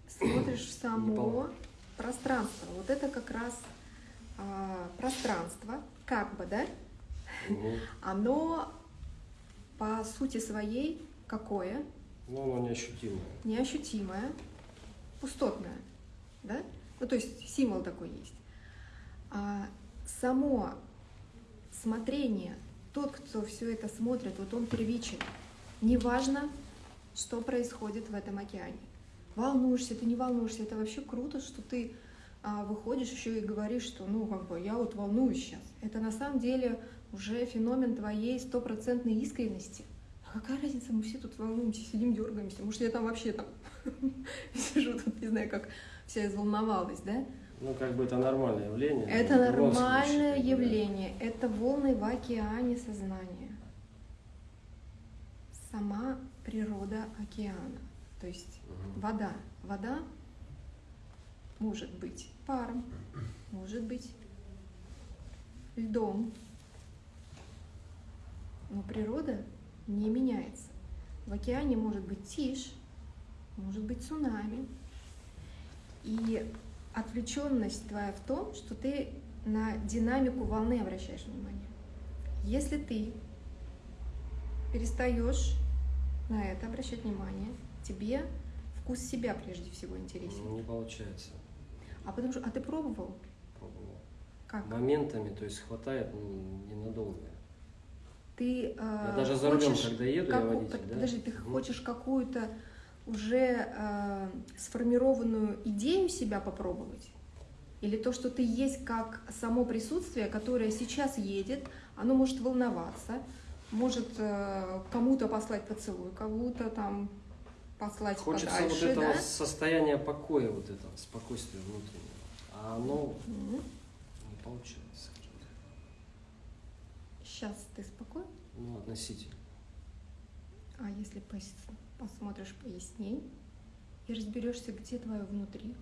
Смотришь в само пространство. Вот это как раз а, пространство, как бы, да? Оно по сути своей какое? Ну, оно неощутимое. Неощутимое, пустотное, да? Ну, то есть символ такой есть. А само смотрение, тот, кто все это смотрит, вот он первичен. Неважно, что происходит в этом океане. Волнуешься, ты не волнуешься, это вообще круто, что ты а, выходишь еще и говоришь, что ну как бы я вот волнуюсь сейчас. Это на самом деле уже феномен твоей стопроцентной искренности. А какая разница, мы все тут волнуемся, сидим, дергаемся. Может, я там вообще там (laughs) сижу тут, не знаю, как вся изволновалась, да? Ну, как бы это нормальное явление. Это случае, нормальное да. явление. Это волны в океане сознания. Сама природа океана. То есть Мгм. вода. Вода может быть паром, может быть льдом. Но природа не меняется. В океане может быть тишь, может быть цунами. И отвлеченность твоя в том, что ты на динамику волны обращаешь внимание. Если ты перестаешь на это обращать внимание, тебе вкус себя прежде всего интересен. Ну, Не получается. А потому что, а ты пробовал? Пробовал. Как? Моментами, то есть хватает ну, ненадолго. Ты Я э, даже за рулем, когда еду, я каку- водитель, да? Подожди, ты Мгм. хочешь какую-то уже э, сформированную идею себя попробовать? Или то, что ты есть как само присутствие, которое сейчас едет, оно может волноваться, может э, кому-то послать поцелуй, кому-то там послать Хочется подальше, вот этого да? состояния покоя, вот этого спокойствия внутреннего. А оно Мгм. не получается. Сейчас ты спокоен? Ну, относительно. А если пос- посмотришь поясней и разберешься, где твое внутри,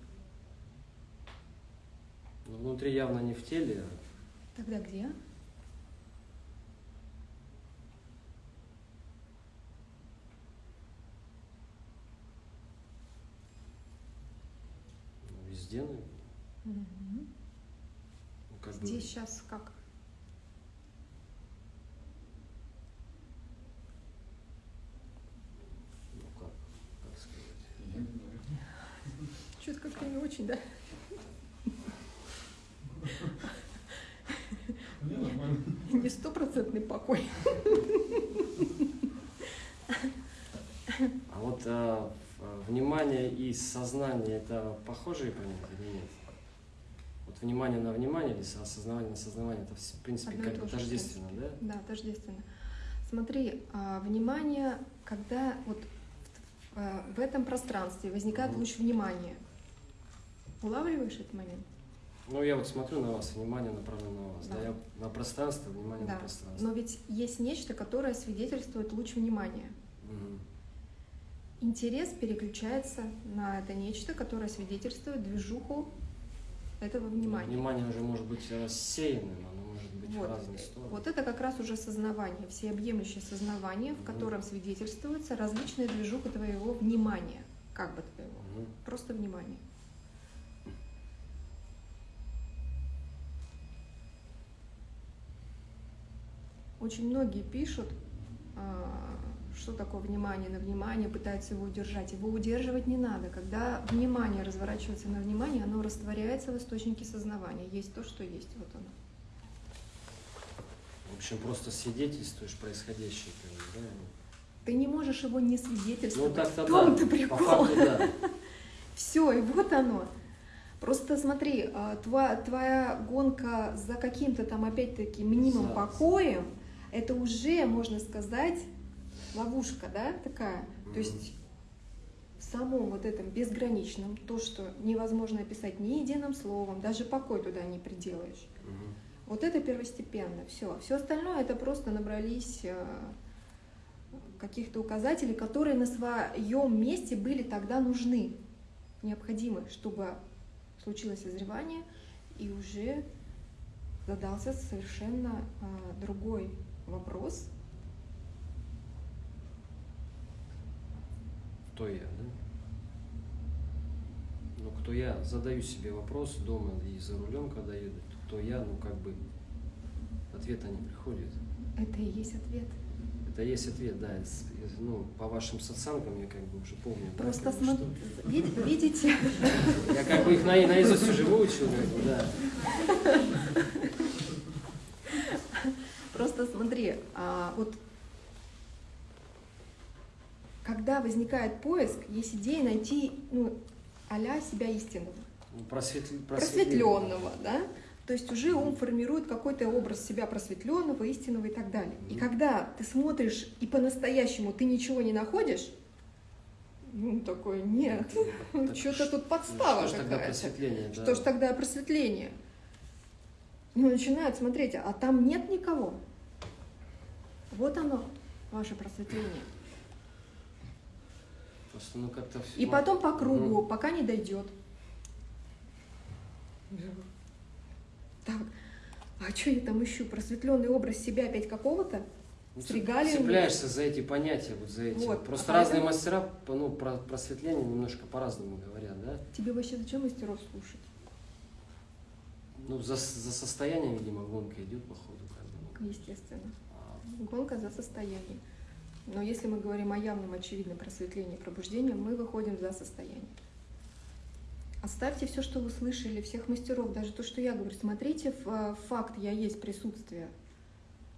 Но внутри явно не в теле, тогда где? ну, везде, наверное. Мгм. Ну, как бы Здесь сейчас как? ну, как, как сказать. Я не знаю. Как-то не очень, да? Не, стопроцентный покой. А вот а, внимание и сознание это похожие понятия или нет? Вот внимание на внимание или со- осознавание на осознавание это в принципе Одно как тождественно, да? Да, тождественно. Смотри, а, внимание, когда вот в, в этом пространстве возникает луч внимания, улавливаешь этот момент? Ну я вот смотрю на вас, внимание направлено на вас, да, Да. я на пространство, внимание на Да. пространство. Но ведь есть нечто, которое свидетельствует луч внимания. Мгм. Интерес переключается на это нечто, которое свидетельствует движуху этого внимания. Внимание уже может быть рассеянным, оно может быть Вот. в разные стороны. Вот это как раз уже сознавание, всеобъемлющее сознавание, в Мгм. котором свидетельствуется различная движуха твоего внимания, как бы твоего, Мгм. просто внимание. Очень многие пишут, а, что такое внимание на внимание, пытаются его удержать. Его удерживать не надо. Когда внимание разворачивается на внимание, оно растворяется в источнике сознавания. Есть то, что есть. Вот оно. В общем, просто свидетельствуешь происходящее, как да? Ты не можешь его не Ну свидетельствовать. так-то в том-то да. прикол. По факту, да. (laughs) Все, и вот оно. Просто смотри, а, твоя, твоя гонка за каким-то там опять-таки мнимым За- покоем, это уже, можно сказать, ловушка, да, такая. Мгм. То есть в самом вот этом безграничном, то, что невозможно описать ни единым словом, даже покой туда не приделаешь. Мгм. Вот это первостепенно, все. Все остальное это просто набрались э, каких-то указателей, которые на своем месте были тогда нужны, необходимы, чтобы случилось созревание и уже задался совершенно э, другой вопрос. Кто я, да? Ну, кто я? Задаю себе вопрос дома и за рулем, когда еду. Кто я? Ну, как бы ответа не приходит. Это и есть ответ. Это есть ответ, да. Ну, по вашим социангам я как бы уже помню. Просто как бы, смо- что- вид- видите, (laughs) Я как бы их на, наизусть уже выучил, как бы, да. (laughs) Просто смотри, а, вот когда возникает поиск, есть идея найти ну, а себя истинного, Ну, просветли- просветленного, да? То есть уже ум формирует какой-то образ себя просветленного, истинного и так далее. И когда ты смотришь и по-настоящему ты ничего не находишь, ну такой, нет, Так (laughs) что-то тут Ну, подстава что какая-то. просветление, да. Что ж тогда просветление? Ну, начинают смотреть, а там нет никого. Вот оно, ваше просветление. Просто, ну, как-то... И ну, потом по кругу, мгм. пока не дойдет. Так, а что я там ищу? Просветленный образ себя опять какого-то? Ну, с регалиями. Цепляешься за эти понятия, вот за эти. Вот, Просто а разные поэтому- мастера ну, про просветление немножко по-разному говорят, да? Тебе вообще зачем мастеров слушать? Ну, за, за состоянием, видимо, гонка идет, походу, как бы. ну. Естественно. Гонка за состоянием. Но если мы говорим о явном, очевидном просветлении пробуждении, мы выходим за состояние. Оставьте все, что вы слышали, всех мастеров, даже то, что я говорю. Смотрите факт «я есть» присутствие.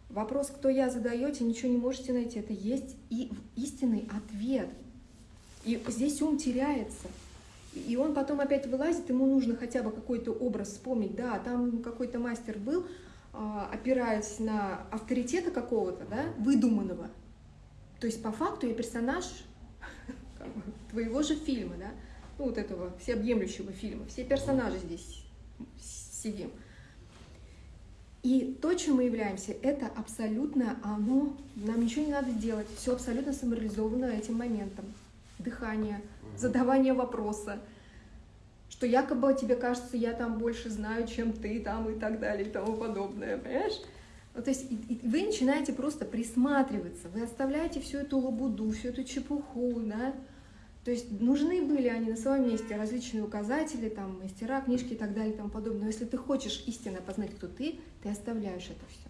Вопрос, кто я задаете, ничего не можете найти. Это есть и истинный ответ. И здесь ум теряется. И он потом опять вылазит, ему нужно хотя бы какой-то образ вспомнить. Да, там какой-то мастер был, опираясь на авторитета какого-то, да, выдуманного. То есть по факту я персонаж (laughs) твоего же фильма, да, ну вот этого всеобъемлющего фильма. Все персонажи здесь сидим. И то, чем мы являемся, это абсолютно оно, нам ничего не надо делать, все абсолютно самореализовано этим моментом. Дыхание, задавание вопроса, что якобы тебе кажется, я там больше знаю, чем ты там и так далее и тому подобное, понимаешь? Ну, то есть и- и вы начинаете просто присматриваться, вы оставляете всю эту лабуду, всю эту чепуху, да? То есть нужны были они на своем месте, различные указатели, там, мастера, книжки и так далее и тому подобное. Но если ты хочешь истинно познать, кто ты, ты оставляешь это все.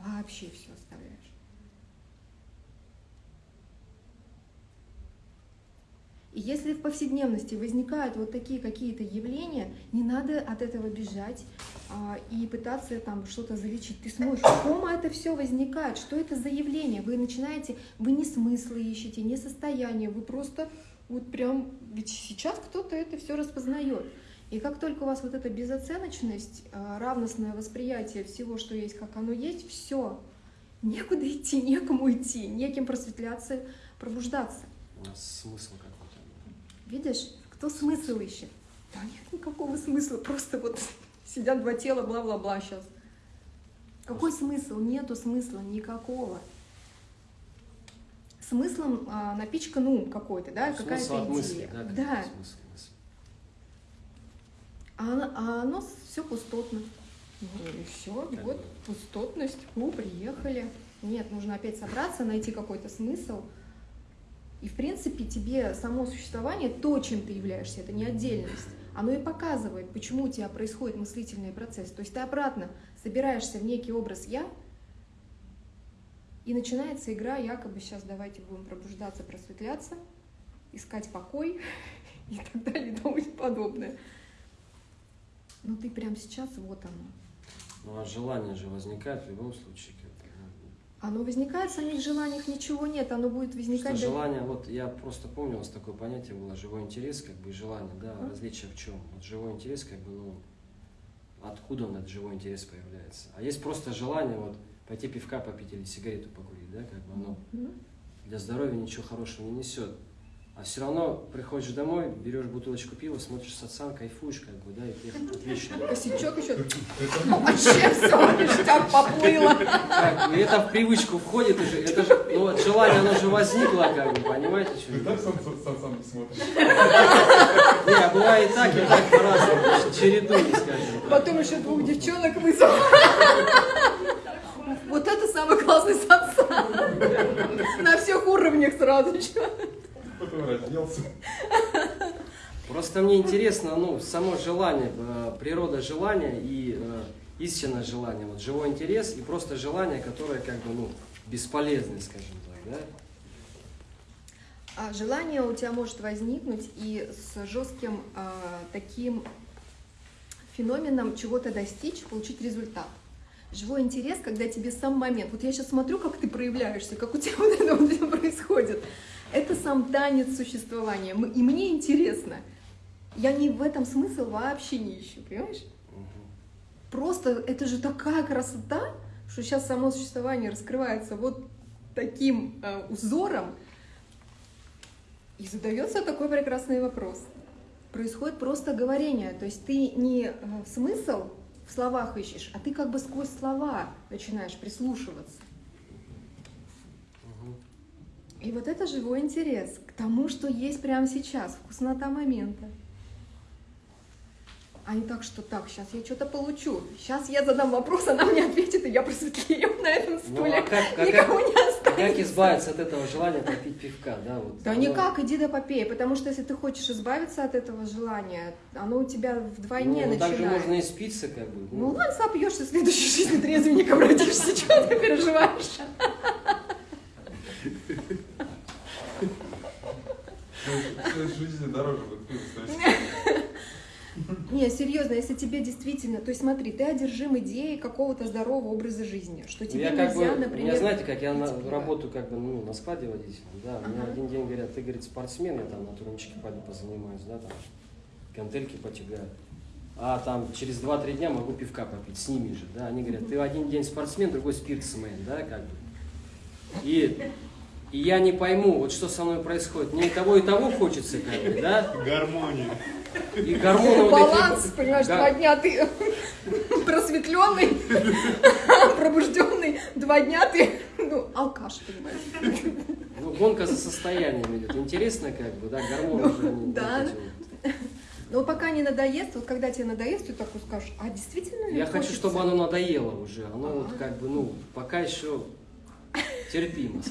Вообще все оставляешь. И если в повседневности возникают вот такие какие-то явления, не надо от этого бежать а, и пытаться там что-то залечить. Ты смотришь, в ком это все возникает, что это за явление. Вы начинаете, вы не смыслы ищете, не состояние, вы просто вот прям, ведь сейчас кто-то это все распознает. И как только у вас вот эта безоценочность, а, равностное восприятие всего, что есть, как оно есть, все, некуда идти, некому идти, неким просветляться, пробуждаться. У нас смысл какой-то. Видишь, кто смысл ищет? Да нет никакого смысла, просто вот (laughs) сидят два тела, бла-бла-бла сейчас. Какой смысл? Нету смысла никакого. Смыслом а, напичкан ум какой-то, да, какая-то от мысли, идея. да? да. смысл мысли. А, а оно все пустотно. Ну и все, Как вот бы. пустотность, ну, приехали. Нет, нужно опять собраться, найти какой-то смысл. И, в принципе, тебе само существование, то, чем ты являешься, это не отдельность. Оно и показывает, почему у тебя происходит мыслительный процесс. То есть ты обратно собираешься в некий образ «я», И начинается игра, якобы сейчас давайте будем пробуждаться, просветляться, искать покой (laughs) и так далее и тому подобное. Но ты прямо сейчас, вот оно. Ну а желание же возникает в любом случае. Оно возникает, в самих желаниях ничего нет, оно будет Что возникать... да- желание, вот я просто помню, у вас такое понятие было, живой интерес, как бы желание, да, Ага. различие в чем? Вот живой интерес, как бы, ну, откуда он, этот живой интерес появляется? А есть просто желание, вот, пойти пивка попить или сигарету покурить, да, как бы оно Мгм. для здоровья ничего хорошего не несет. А все равно приходишь домой, берешь бутылочку пива, смотришь сацан, кайфуешь, как бы, да, и ты отлично. Косячок еще. Вообще все, ништяк поплыло. Как бы, и это в привычку входит уже, это же, ну, вот желание, оно же возникло, как бы, понимаете, что Ты так сам, сам, сам смотришь? Не, а бывает и так, и так по-разному, чередуй, скажем. Потом еще двух девчонок вызвал. Вот это самый классный сатсан. На всех уровнях сразу же. Потом разделся. Просто мне интересно, ну, само желание, э, природа желания и э, истинное желание, вот живой интерес и просто желание, которое как бы, ну, бесполезное, скажем так, да? А желание у тебя может возникнуть и с жестким а, таким феноменом чего-то достичь, получить результат. Живой интерес, когда тебе сам момент. Вот я сейчас смотрю, как ты проявляешься, как у тебя вот это вот происходит. Это сам танец существования. И мне интересно. Я не в этом смысл вообще не ищу, понимаешь? Просто это же такая красота, что сейчас само существование раскрывается вот таким э, узором, и задается такой прекрасный вопрос. Происходит просто говорение, то есть ты не э, смысл в словах ищешь, а ты как бы сквозь слова начинаешь прислушиваться. И вот это живой интерес к тому, что есть прямо сейчас, вкуснота момента. А не так, что так, сейчас я что-то получу, сейчас я задам вопрос, она мне ответит, и я просветлею на этом Ну, стуле. а как, а Никого как- не а останется. как избавиться от этого желания попить пивка, да? Вот, Да оно- никак, иди да попей, потому что если ты хочешь избавиться от этого желания, оно у тебя вдвойне ну, так же начинает. можно и спиться, как бы. Ну ладно, сопьешься, в следующей жизни трезвенником родишься, (laughs) чего ты переживаешь? В следующей жизни дороже будет. (laughs) Не, серьезно, если тебе действительно, то есть смотри, ты одержим идеей какого-то здорового образа жизни, что тебе я как нельзя, бы, например, меня, знаете, как я на, работаю как бы ну, на складе водителем, да, мне один день говорят, ты, говорит, спортсмен, я там на турничке пойду позанимаюсь, да, там, гантельки потягаю. А там через 2-3 дня могу пивка попить с ними же, да, они говорят, ты один день спортсмен, другой спиртсмен, да, как бы. И, и я не пойму, вот что со мной происходит, мне и того, и того хочется, как бы, да, Гармония. и гормоны вот эти- Баланс, понимаешь, Да. два дня ты (laughs) просветленный, (laughs) пробужденный, два дня ты, ну, алкаш, понимаешь. Ну, гонка за состоянием идет. Интересно, как бы, да, гормоны Ну, да. вот эти вот. Но пока не надоест, вот когда тебе надоест, ты такой скажешь, а действительно ли Я хочу, хочется? чтобы оно надоело уже. Оно вот Ага. как бы, ну, пока еще терпимо.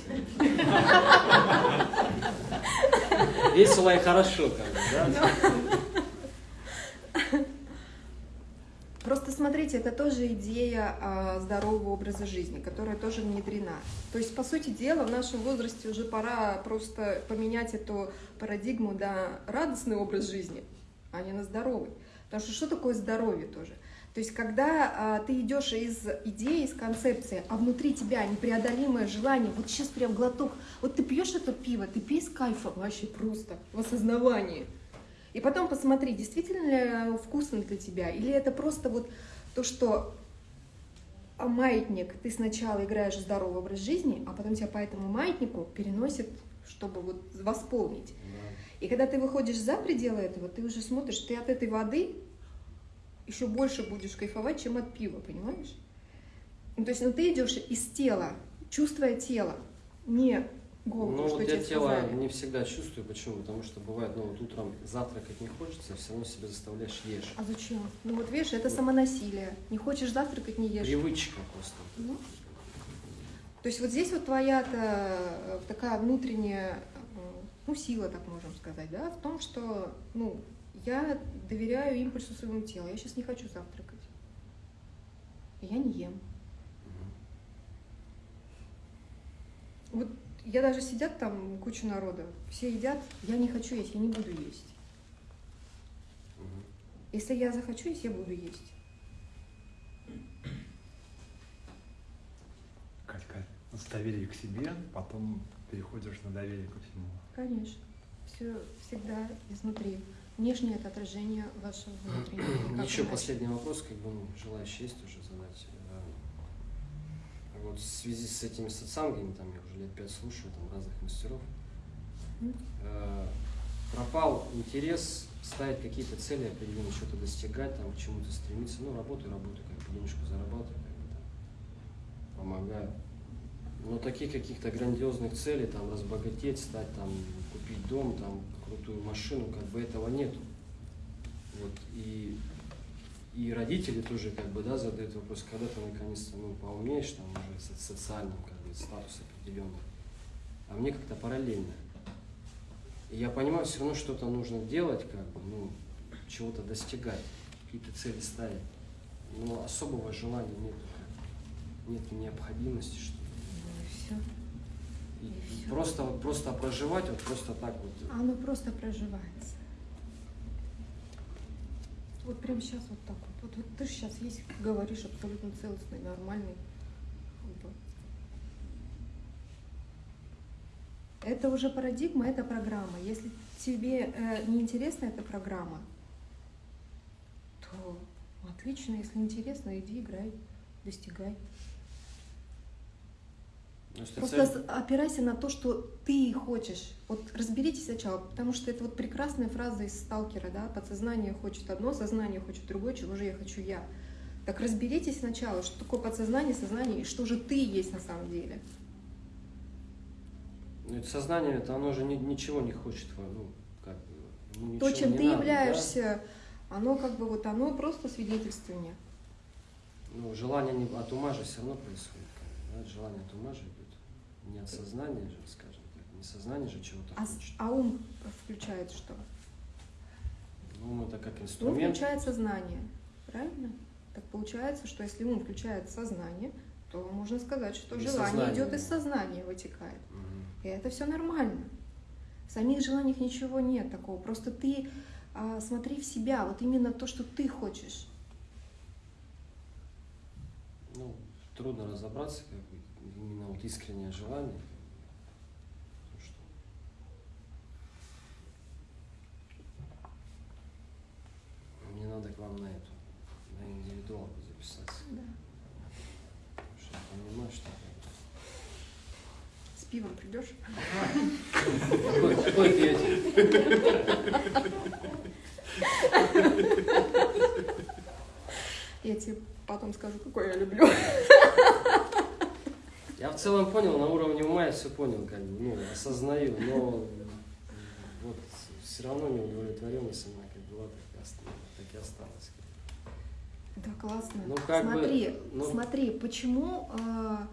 Весело и хорошо, как бы, да? Просто смотрите, это тоже идея а, здорового образа жизни, которая тоже внедрена. То есть, по сути дела, в нашем возрасте уже пора просто поменять эту парадигму на радостный образ жизни, а не на здоровый. Потому что что такое здоровье тоже? То есть, когда а, ты идешь из идеи, из концепции, а внутри тебя непреодолимое желание, вот сейчас прям глоток, вот ты пьешь это пиво, ты пей с кайфом вообще просто, в осознавании. И потом посмотри, действительно ли вкусно для тебя, или это просто вот то, что а, маятник, ты сначала играешь в здоровый образ жизни, а потом тебя по этому маятнику переносит, чтобы вот восполнить. И когда ты выходишь за пределы этого, ты уже смотришь, ты от этой воды еще больше будешь кайфовать, чем от пива, понимаешь? Ну, то есть, ну, ты идешь из тела, чувствуя тело, не голову, Ну, что вот я тело сказали. не всегда чувствую. Почему? Потому что бывает, ну, вот утром завтракать не хочется, все равно себя заставляешь ешь. А зачем? Ну вот видишь, это самонасилие. Не хочешь завтракать, не ешь. Привычка просто. Ну. То есть вот здесь вот твоя-то э, такая внутренняя, э, ну, сила, так можем сказать, да, в том, что, ну, я доверяю импульсу своему телу. Я сейчас не хочу завтракать. Я не ем. Вот я даже сидят там куча народа, все едят, я не хочу есть, я не буду есть. Если я захочу есть, я буду есть. Катька, с доверия к себе, потом переходишь на доверие ко всему. Конечно. Все всегда изнутри. Внешнее это отражение вашего внутреннего. Еще последний вопрос, как бы, ну, желающий есть уже задать. Э, Вот в связи с этими сатсангами, там я уже лет пять слушаю, там разных мастеров, Мгм. э, пропал интерес ставить какие-то цели определенные, что-то достигать, там, к чему-то стремиться. Ну, работаю, работаю, как бы денежку зарабатываю, как бы там, помогаю. Но таких каких-то грандиозных целей, там, разбогатеть, стать, там, купить дом, там, крутую машину, как бы этого нету. Вот, и, и родители тоже, как бы, да, задают вопрос, когда ты наконец-то, ну, поумеешь, там, уже со- социальным, как бы, статус определенный. А мне как-то параллельно. И я понимаю, все равно что-то нужно делать, как бы, ну, чего-то достигать, какие-то цели ставить. Но особого желания нет. Нет необходимости, что Ну и все. и- И и всё. Просто, вот, просто проживать, вот просто так вот. Оно просто проживается. Вот прямо сейчас вот так вот. Вот, вот ты же сейчас есть, говоришь абсолютно целостный, нормальный. Это уже парадигма, это программа. Если тебе э, не интересна эта программа, то отлично, если интересно, иди играй, достигай. Просто цель- опирайся на то, что ты хочешь. Вот разберитесь сначала, потому что это вот прекрасная фраза из сталкера, да, подсознание хочет одно, сознание хочет другое, чего же я хочу я. Так разберитесь сначала, что такое подсознание, сознание, и что же ты есть на самом деле. ну, это сознание, это оно же ни- ничего не хочет, ну, как ну, то, чем ты надо, да. являешься, оно как бы вот оно просто свидетельствование. Ну, желание не, от ума же все равно происходит. да, Желание от ума же. Не от сознания же, скажем так. Не сознание же чего-то А, хочет. а ум включает что? Ум это как Ум инструмент. включает сознание, правильно? Так получается, что если ум включает сознание, то можно сказать, что Из желание сознания, идет из сознания, вытекает. Мгм. И это все нормально. В самих желаниях ничего нет такого. Просто ты а, смотри в себя, вот именно то, что ты хочешь. Ну, трудно разобраться, как бы, именно вот искреннее желание. То, что Мне надо к вам на эту, на индивидуалку записаться. Потому что я понимаю, что С пивом придешь? Какой пьете? Я тебе потом скажу, какой я люблю. Я в целом понял, на уровне ума я все понял, как бы, ну, осознаю, но вот все равно неудовлетворенность она как была, так и осталась. Так и осталась. Да, классно. Ну, как бы, смотри, ну- смотри, почему а,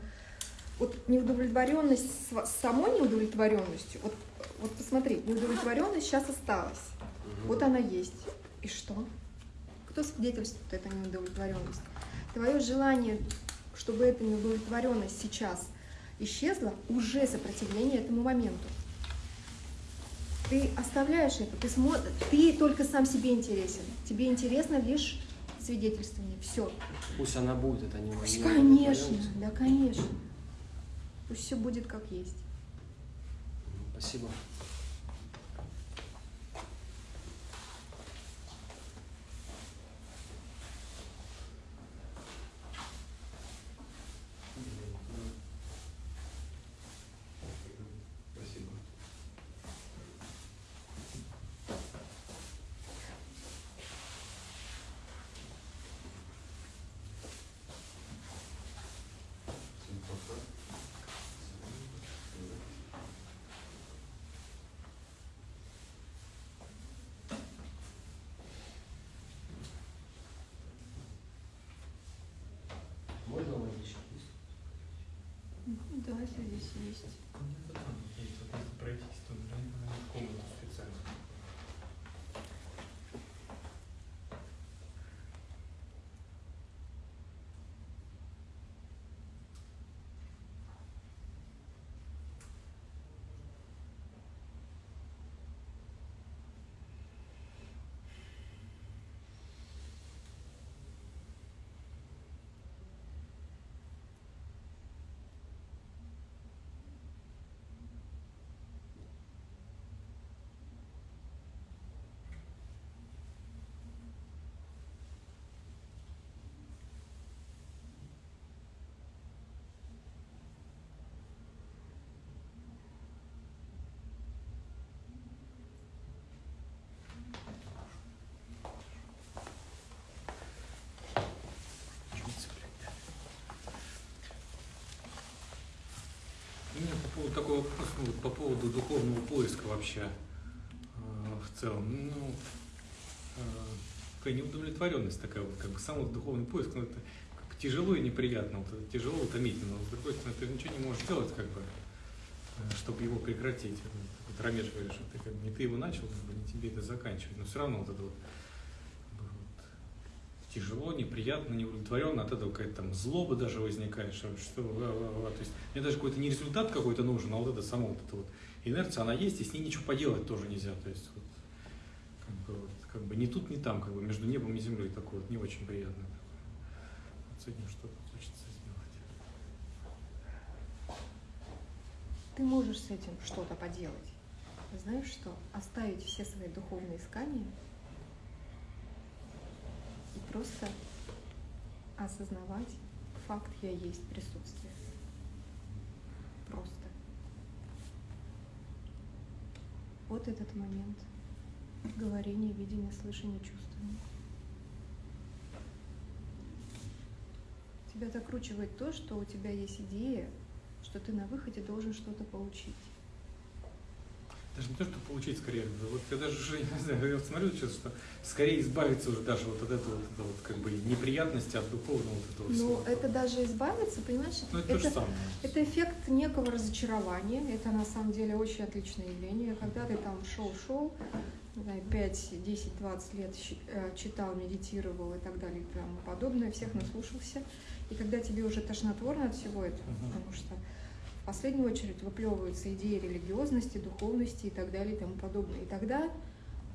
вот неудовлетворенность сва- самой неудовлетворенностью, вот, вот посмотри, неудовлетворенность сейчас осталась. Мгм. Вот она есть. И что? Кто свидетельствует эта неудовлетворенность? Твое желание, чтобы эта неудовлетворенность сейчас исчезла, уже сопротивление этому моменту. Ты оставляешь это, ты смотришь, ты только сам себе интересен. Тебе интересно лишь свидетельствование. Все. Пусть она будет, это не Пусть, не конечно, да, конечно. Пусть все будет как есть. Спасибо. Всем пока. Можно водички? есть? Да, здесь есть. Есть, вот если пройтись, то наверное, в комнату специально. Такой вопрос ну, вот по поводу духовного поиска вообще э, в целом. Ну, э, такая неудовлетворенность такая вот, как бы сам вот духовный поиск, ну, это как тяжело и неприятно, вот, это тяжело, утомительно. Но, с другой стороны, ты ничего не можешь сделать, как бы, э, чтобы его прекратить. Вот Рамеш говорит, что ты, как не ты его начал, как бы, не тебе это заканчивать. Но все равно вот это вот, вот тяжело, неприятно, неудовлетворенно, от этого какая-то там злоба даже возникает, что, что то есть мне даже какой-то не результат какой-то нужен, а вот это само вот это вот инерция, она есть, и с ней ничего поделать тоже нельзя, то есть вот, как бы, вот, как бы ни тут, ни там, как бы между небом и землей такое вот не очень приятно. Вот с этим что-то хочется сделать. Ты можешь с этим что-то поделать. Знаешь что? Оставить все свои духовные искания просто осознавать факт «я есть присутствие». Просто. Вот этот момент говорения, видения, слышания, чувствования. Тебя докручивает то, что у тебя есть идея, что ты на выходе должен что-то получить. Даже не то, что получить скорее, вот я даже уже, (laughs) не знаю, я вот смотрю сейчас, что скорее избавиться уже даже вот от этого, вот, вот, как бы неприятности, от духовного вот этого Но всего. Ну, это даже избавиться, понимаешь, Ну, это то же самое. это эффект некого разочарования. Это на самом деле очень отличное явление. Когда ты там шел-шел, не знаю, 5, 10, 20 лет э, читал, медитировал и так далее и тому подобное, всех наслушался. И когда тебе уже тошнотворно от всего этого, Мгм. потому что в последнюю очередь выплевываются идеи религиозности, духовности и так далее и тому подобное. И тогда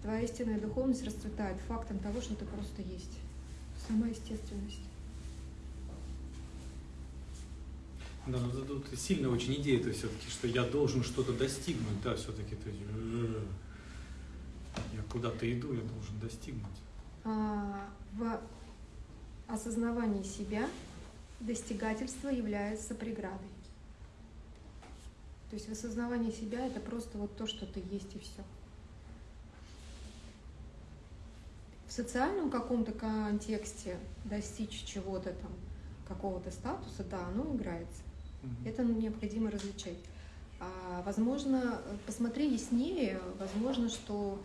твоя истинная духовность расцветает фактом того, что ты просто есть. Сама естественность. Да, но тут сильная очень идея-то все-таки, что я должен что-то достигнуть, да, все-таки. То есть, э, я куда-то иду, я должен достигнуть. А, в осознавании себя достигательство является преградой. То есть в осознавании себя это просто вот то, что ты есть и все. В социальном каком-то контексте достичь чего-то там, какого-то статуса, да, оно играется. Мгм. Это необходимо различать. А, возможно, посмотри яснее, возможно, что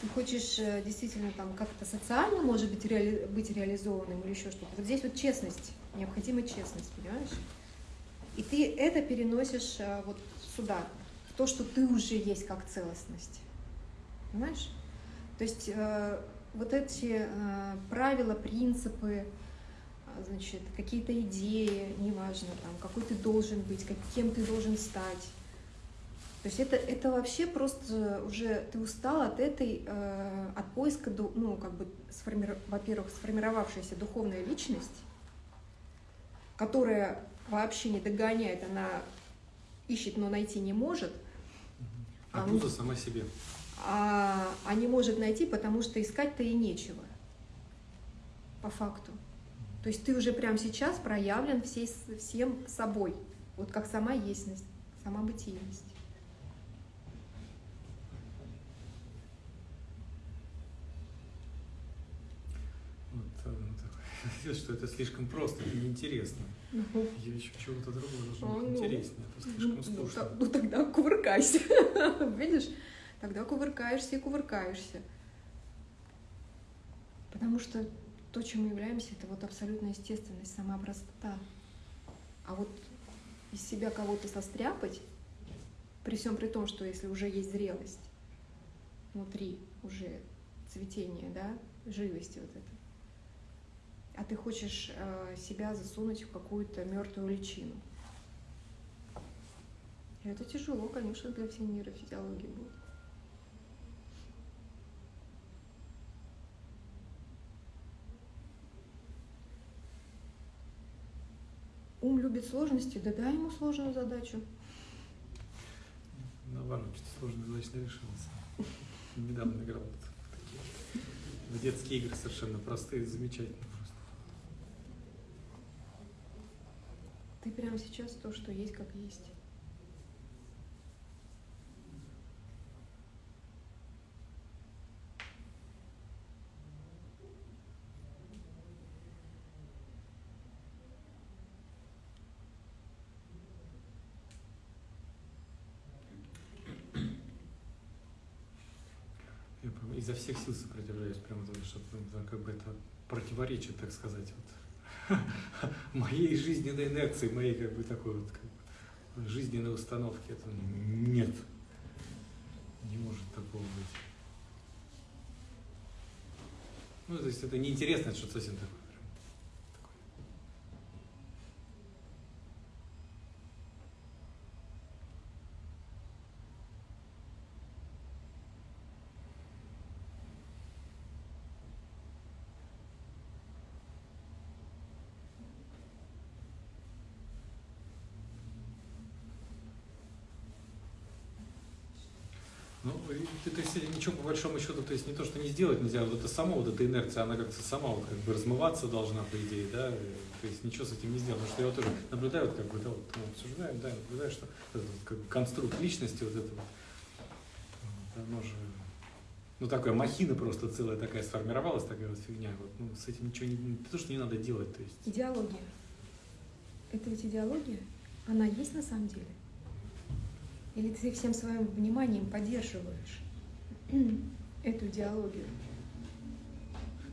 ты хочешь э, действительно там как-то социально, может быть, реали- быть реализованным или еще что-то. Вот здесь вот честность, необходима честность, понимаешь? И ты это переносишь э, вот сюда, в то, что ты уже есть как целостность. Понимаешь? То есть э, вот эти э, правила, принципы, а, значит, какие-то идеи, неважно, там, какой ты должен быть, как- кем ты должен стать. То есть это, это вообще просто уже ты устал от этой, э, от поиска, ну, как бы, сформи- во-первых, сформировавшаяся духовная личность, которая вообще не догоняет, она ищет, но найти не может, А А, сама себе. а, а не может найти, потому что искать-то и нечего, по факту. То есть ты уже прямо сейчас проявлен всей, всем собой, вот как сама есть, сама бытийность. Вот, э, (laughs) что это слишком просто и неинтересно. Ну, Я еще чего-то другого должно быть ну. интереснее, это слишком ну, скучно. та- ну тогда кувыркайся. (laughs) Видишь? Тогда кувыркаешься и кувыркаешься. Потому что то, чем мы являемся, это вот абсолютная естественность, сама простота. А вот из себя кого-то состряпать, при всем при том, что если уже есть зрелость внутри, уже цветение, да, живости вот это, а ты хочешь э, себя засунуть в какую-то мертвую личину. Это тяжело, конечно, для всей нейрофизиологии будет. Ум любит сложности, да дай ему сложную задачу. Наоборот, что-то сложная задача не решилась. Недавно играл в такие в детские игры совершенно простые, замечательные Ты прямо сейчас то, что есть, как есть. изо всех сил сопротивляюсь, прям, потому что ну, как бы это противоречит, так сказать, вот, моей жизненной инерции, моей как бы такой вот как бы, жизненной установки. Это нет, не может такого быть. Ну, то есть это неинтересно, это что-то совсем такое. Ну, и ты, то есть ничего по большому счету, то есть не то, что не сделать нельзя, вот это само, вот эта инерция, она как-то сама вот как бы размываться должна, по идее, да, то есть ничего с этим не сделать, потому что я вот тоже наблюдаю, вот как бы, да, вот мы обсуждаем, да, наблюдаю, что этот как бы конструкт личности вот этого, вот, оно же, ну, такая махина просто целая такая сформировалась, такая вот фигня, вот, ну, с этим ничего не то, что не надо делать, то есть. Идеология. Это ведь идеология? Она есть на самом деле? Или ты всем своим вниманием поддерживаешь (clears throat) эту идеологию?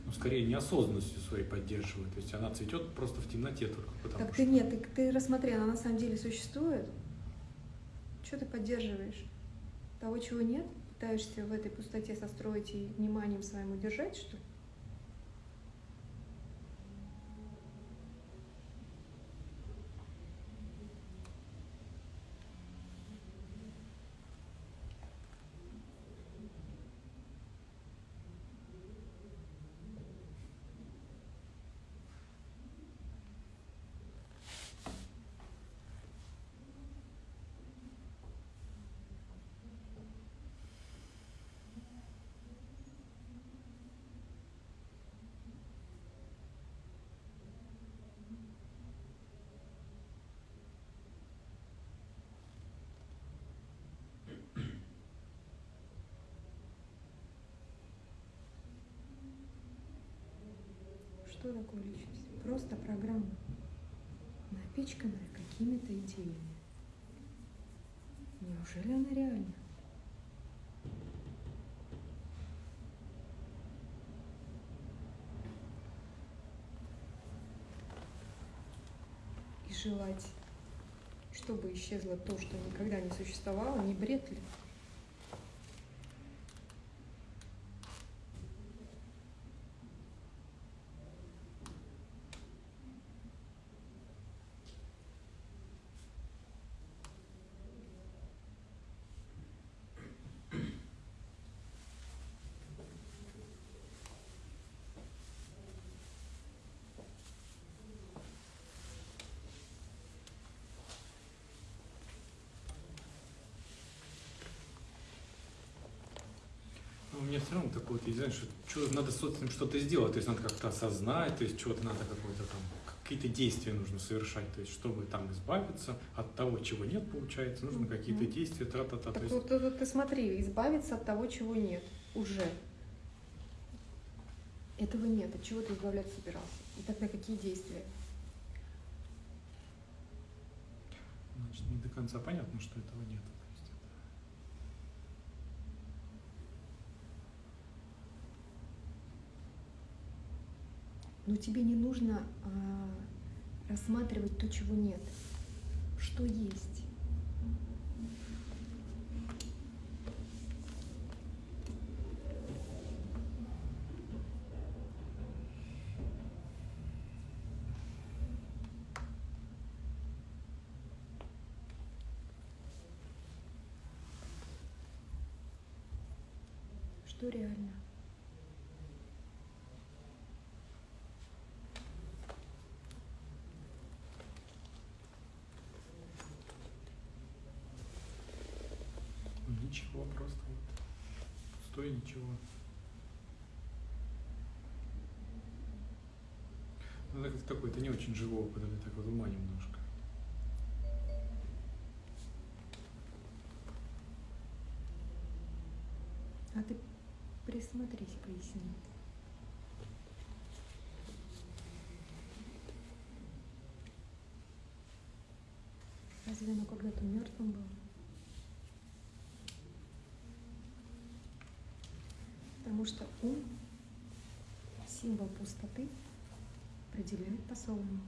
ну, скорее неосознанностью своей поддерживает. То есть она цветет просто в темноте только потому Так что. ты нет, ты, ты рассмотри, она на самом деле существует. Что ты поддерживаешь? Того, чего нет? Пытаешься в этой пустоте состроить и вниманием своим удержать, что ли? Что такое личность? Просто программа, напичканная какими-то идеями. Неужели она реальна? И желать, чтобы исчезло то, что никогда не существовало, не бред ли? Равно такое есть, знаешь, что, что надо с этим что-то сделать, то есть надо как-то осознать, то есть чего-то надо какое-то там, какие-то действия нужно совершать, то есть чтобы там избавиться от того, чего нет, получается, нужно какие-то действия, тра-та-та, Так есть вот, вот- вот ты смотри, избавиться от того, чего нет, уже. Этого нет, от чего ты избавляться собирался? И тогда какие действия? значит, не до конца понятно, что этого нет. То есть это- Но тебе не нужно а, рассматривать то, чего нет. Что есть. Что реально? Ну, ничего, просто вот пустое ничего. Ну, это такой, это не очень живой опыт, это так вот ума немножко. А ты присмотрись, поясни. Разве оно когда-то мертвым было? Потому что ум, символ пустоты, определяет по-своему.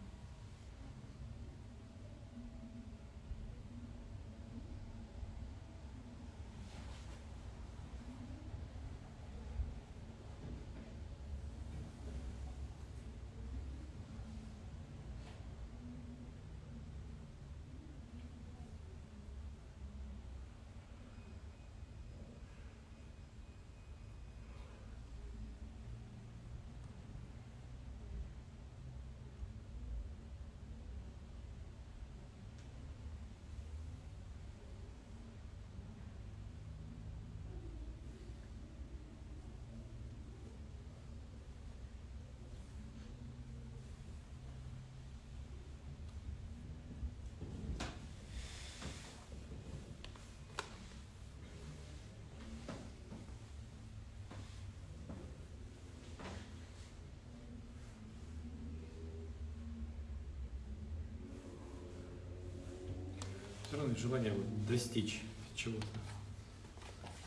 Равно желание вот достичь чего-то.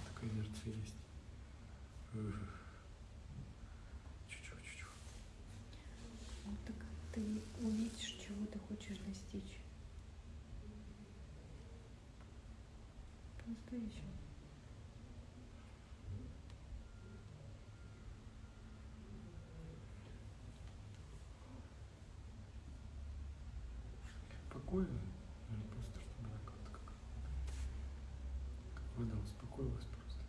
Такая инерция есть. Чуть-чуть. Ну, так ты увидишь, чего ты хочешь достичь. По-настоящему. Покоя? Или просто чтобы она как-то как, как вода успокоилась просто.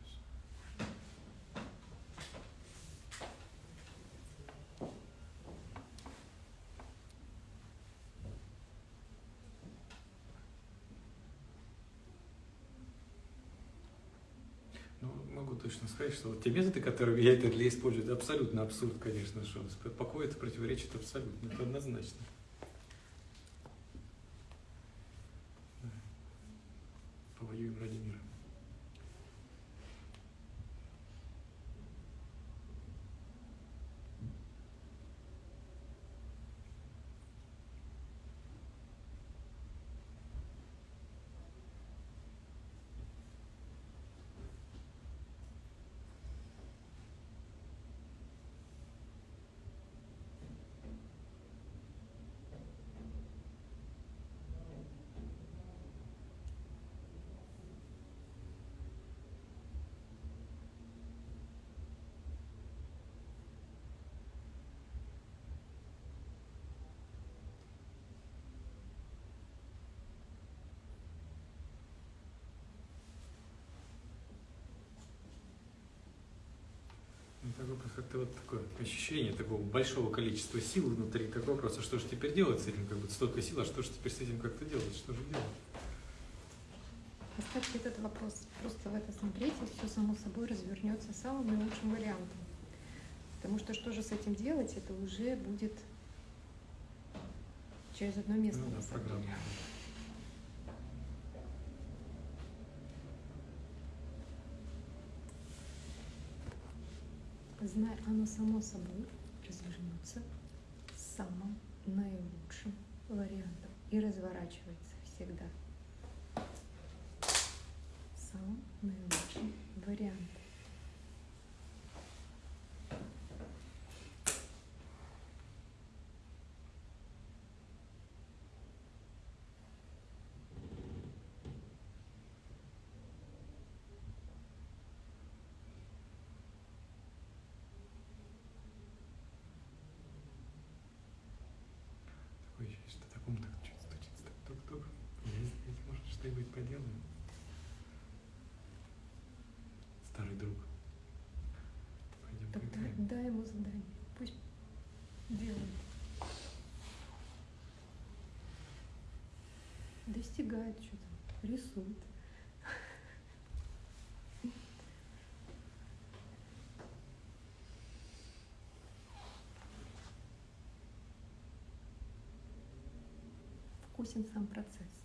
Ну, могу точно сказать, что вот те методы, которые я это для использую, это абсолютно абсурд, конечно, что покой это противоречит абсолютно, это однозначно. Да. Повоюем ради мира. Ну, как-то вот такое ощущение такого большого количества сил внутри. Такой вопрос, а что же теперь делать с этим? Как бы столько сил, а что же теперь с этим как-то делать? Что же делать? Оставьте этот вопрос. Просто в это смотрите, все само собой развернется самым наилучшим вариантом. Потому что что же с этим делать, это уже будет через одно место. Ну да, программа. Знай, оно само собой развернется самым наилучшим вариантом и разворачивается всегда самым наилучшим вариантом. Такое ощущение, что такому так чуть стучится, так тук-тук. Я здесь, может, что-нибудь поделаем? Старый друг. Пойдем Тогда поиграем. дай ему задание. Пусть делает. Достигает что-то, рисует. Вкусен сам процесс.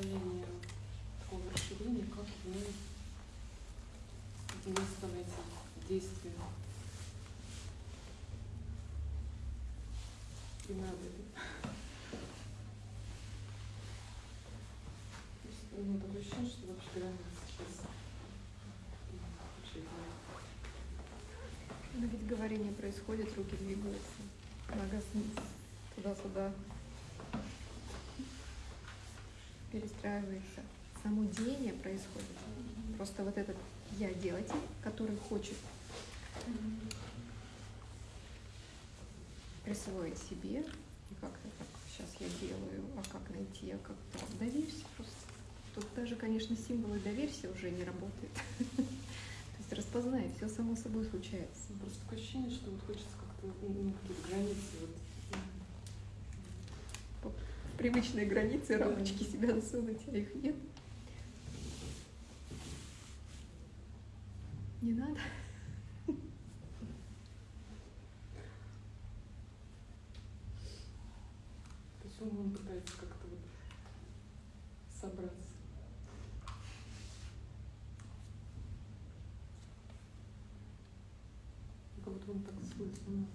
расширение, такого расширения, как мы вместо эти действия. И надо это. ну, такое ощущение, что вообще границы сейчас Но ведь говорение происходит, руки двигаются, нога туда-сюда перестраивается. Само деяние происходит. Просто вот этот я делатель, который хочет присвоить себе, и как-то так, сейчас я делаю, а как найти, а как так, доверься просто. Тут даже, конечно, символы доверься уже не работают. (laughs) То есть распознай, все само собой случается. Просто такое ощущение, что вот хочется как-то ну, какие-то границы вот. Привычные границы, рамочки себя засунуть, а их нет. Не надо. Есть он, пытается как-то вот собраться. Как будто он так свойственно.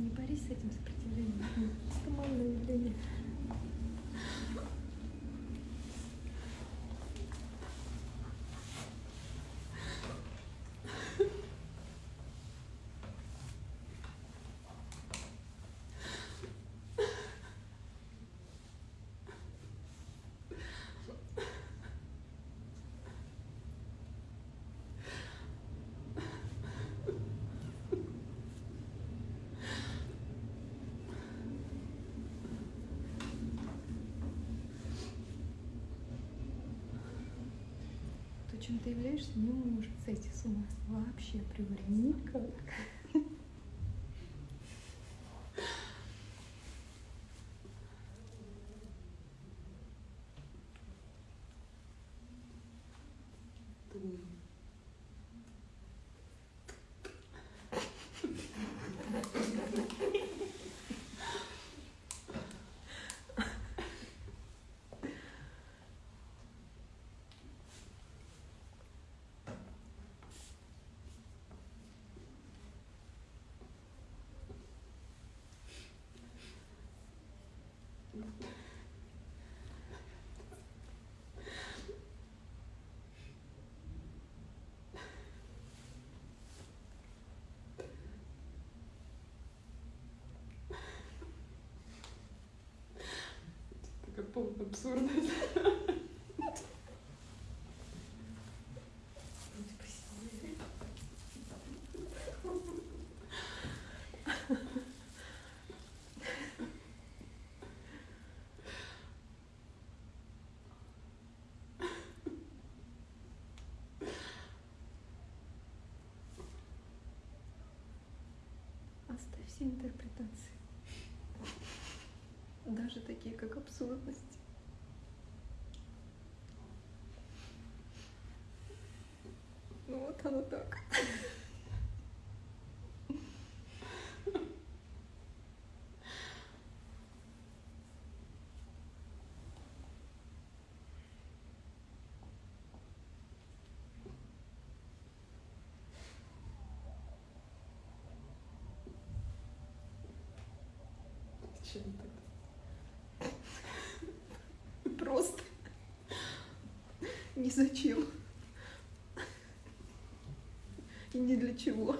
Не борись с этим сопротивлением. Это малое явление. Чем ты являешься, не может сойти с ума. Вообще априори никак. (laughs) Такая полная абсурдность. (laughs) Оставь все интерпретации. Даже такие, как абсурдность. Ну вот оно так. Чем так? Просто. Ни зачем. И ни для чего.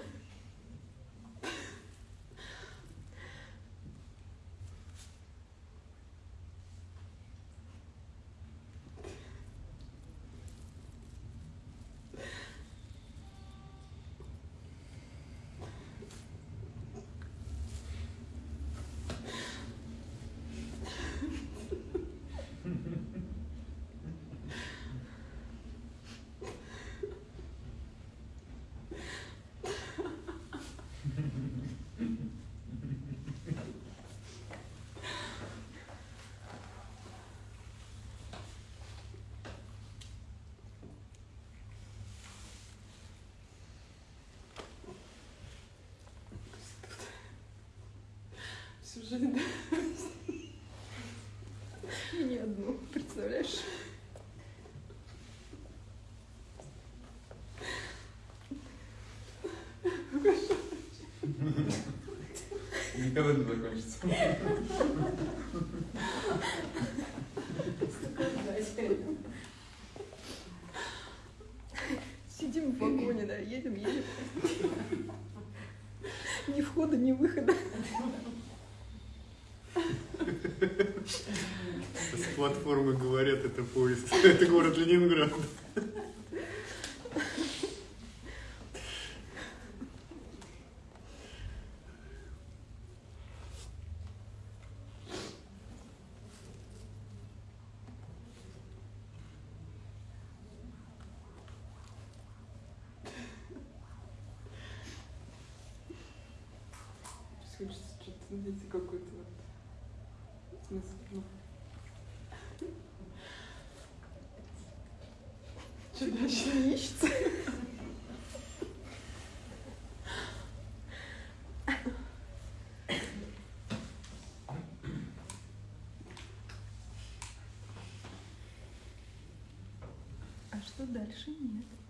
Жизнь, да? И не одну, представляешь? Никогда не закончится. Сидим в вагоне, да, едем, едем. Ни входа, ни выхода. С платформы говорят, это поезд. (laughs) Это город Ленинград. Хочется что-то найти какой-то вот смысл. Ну. Не ищется? А что дальше? Нет.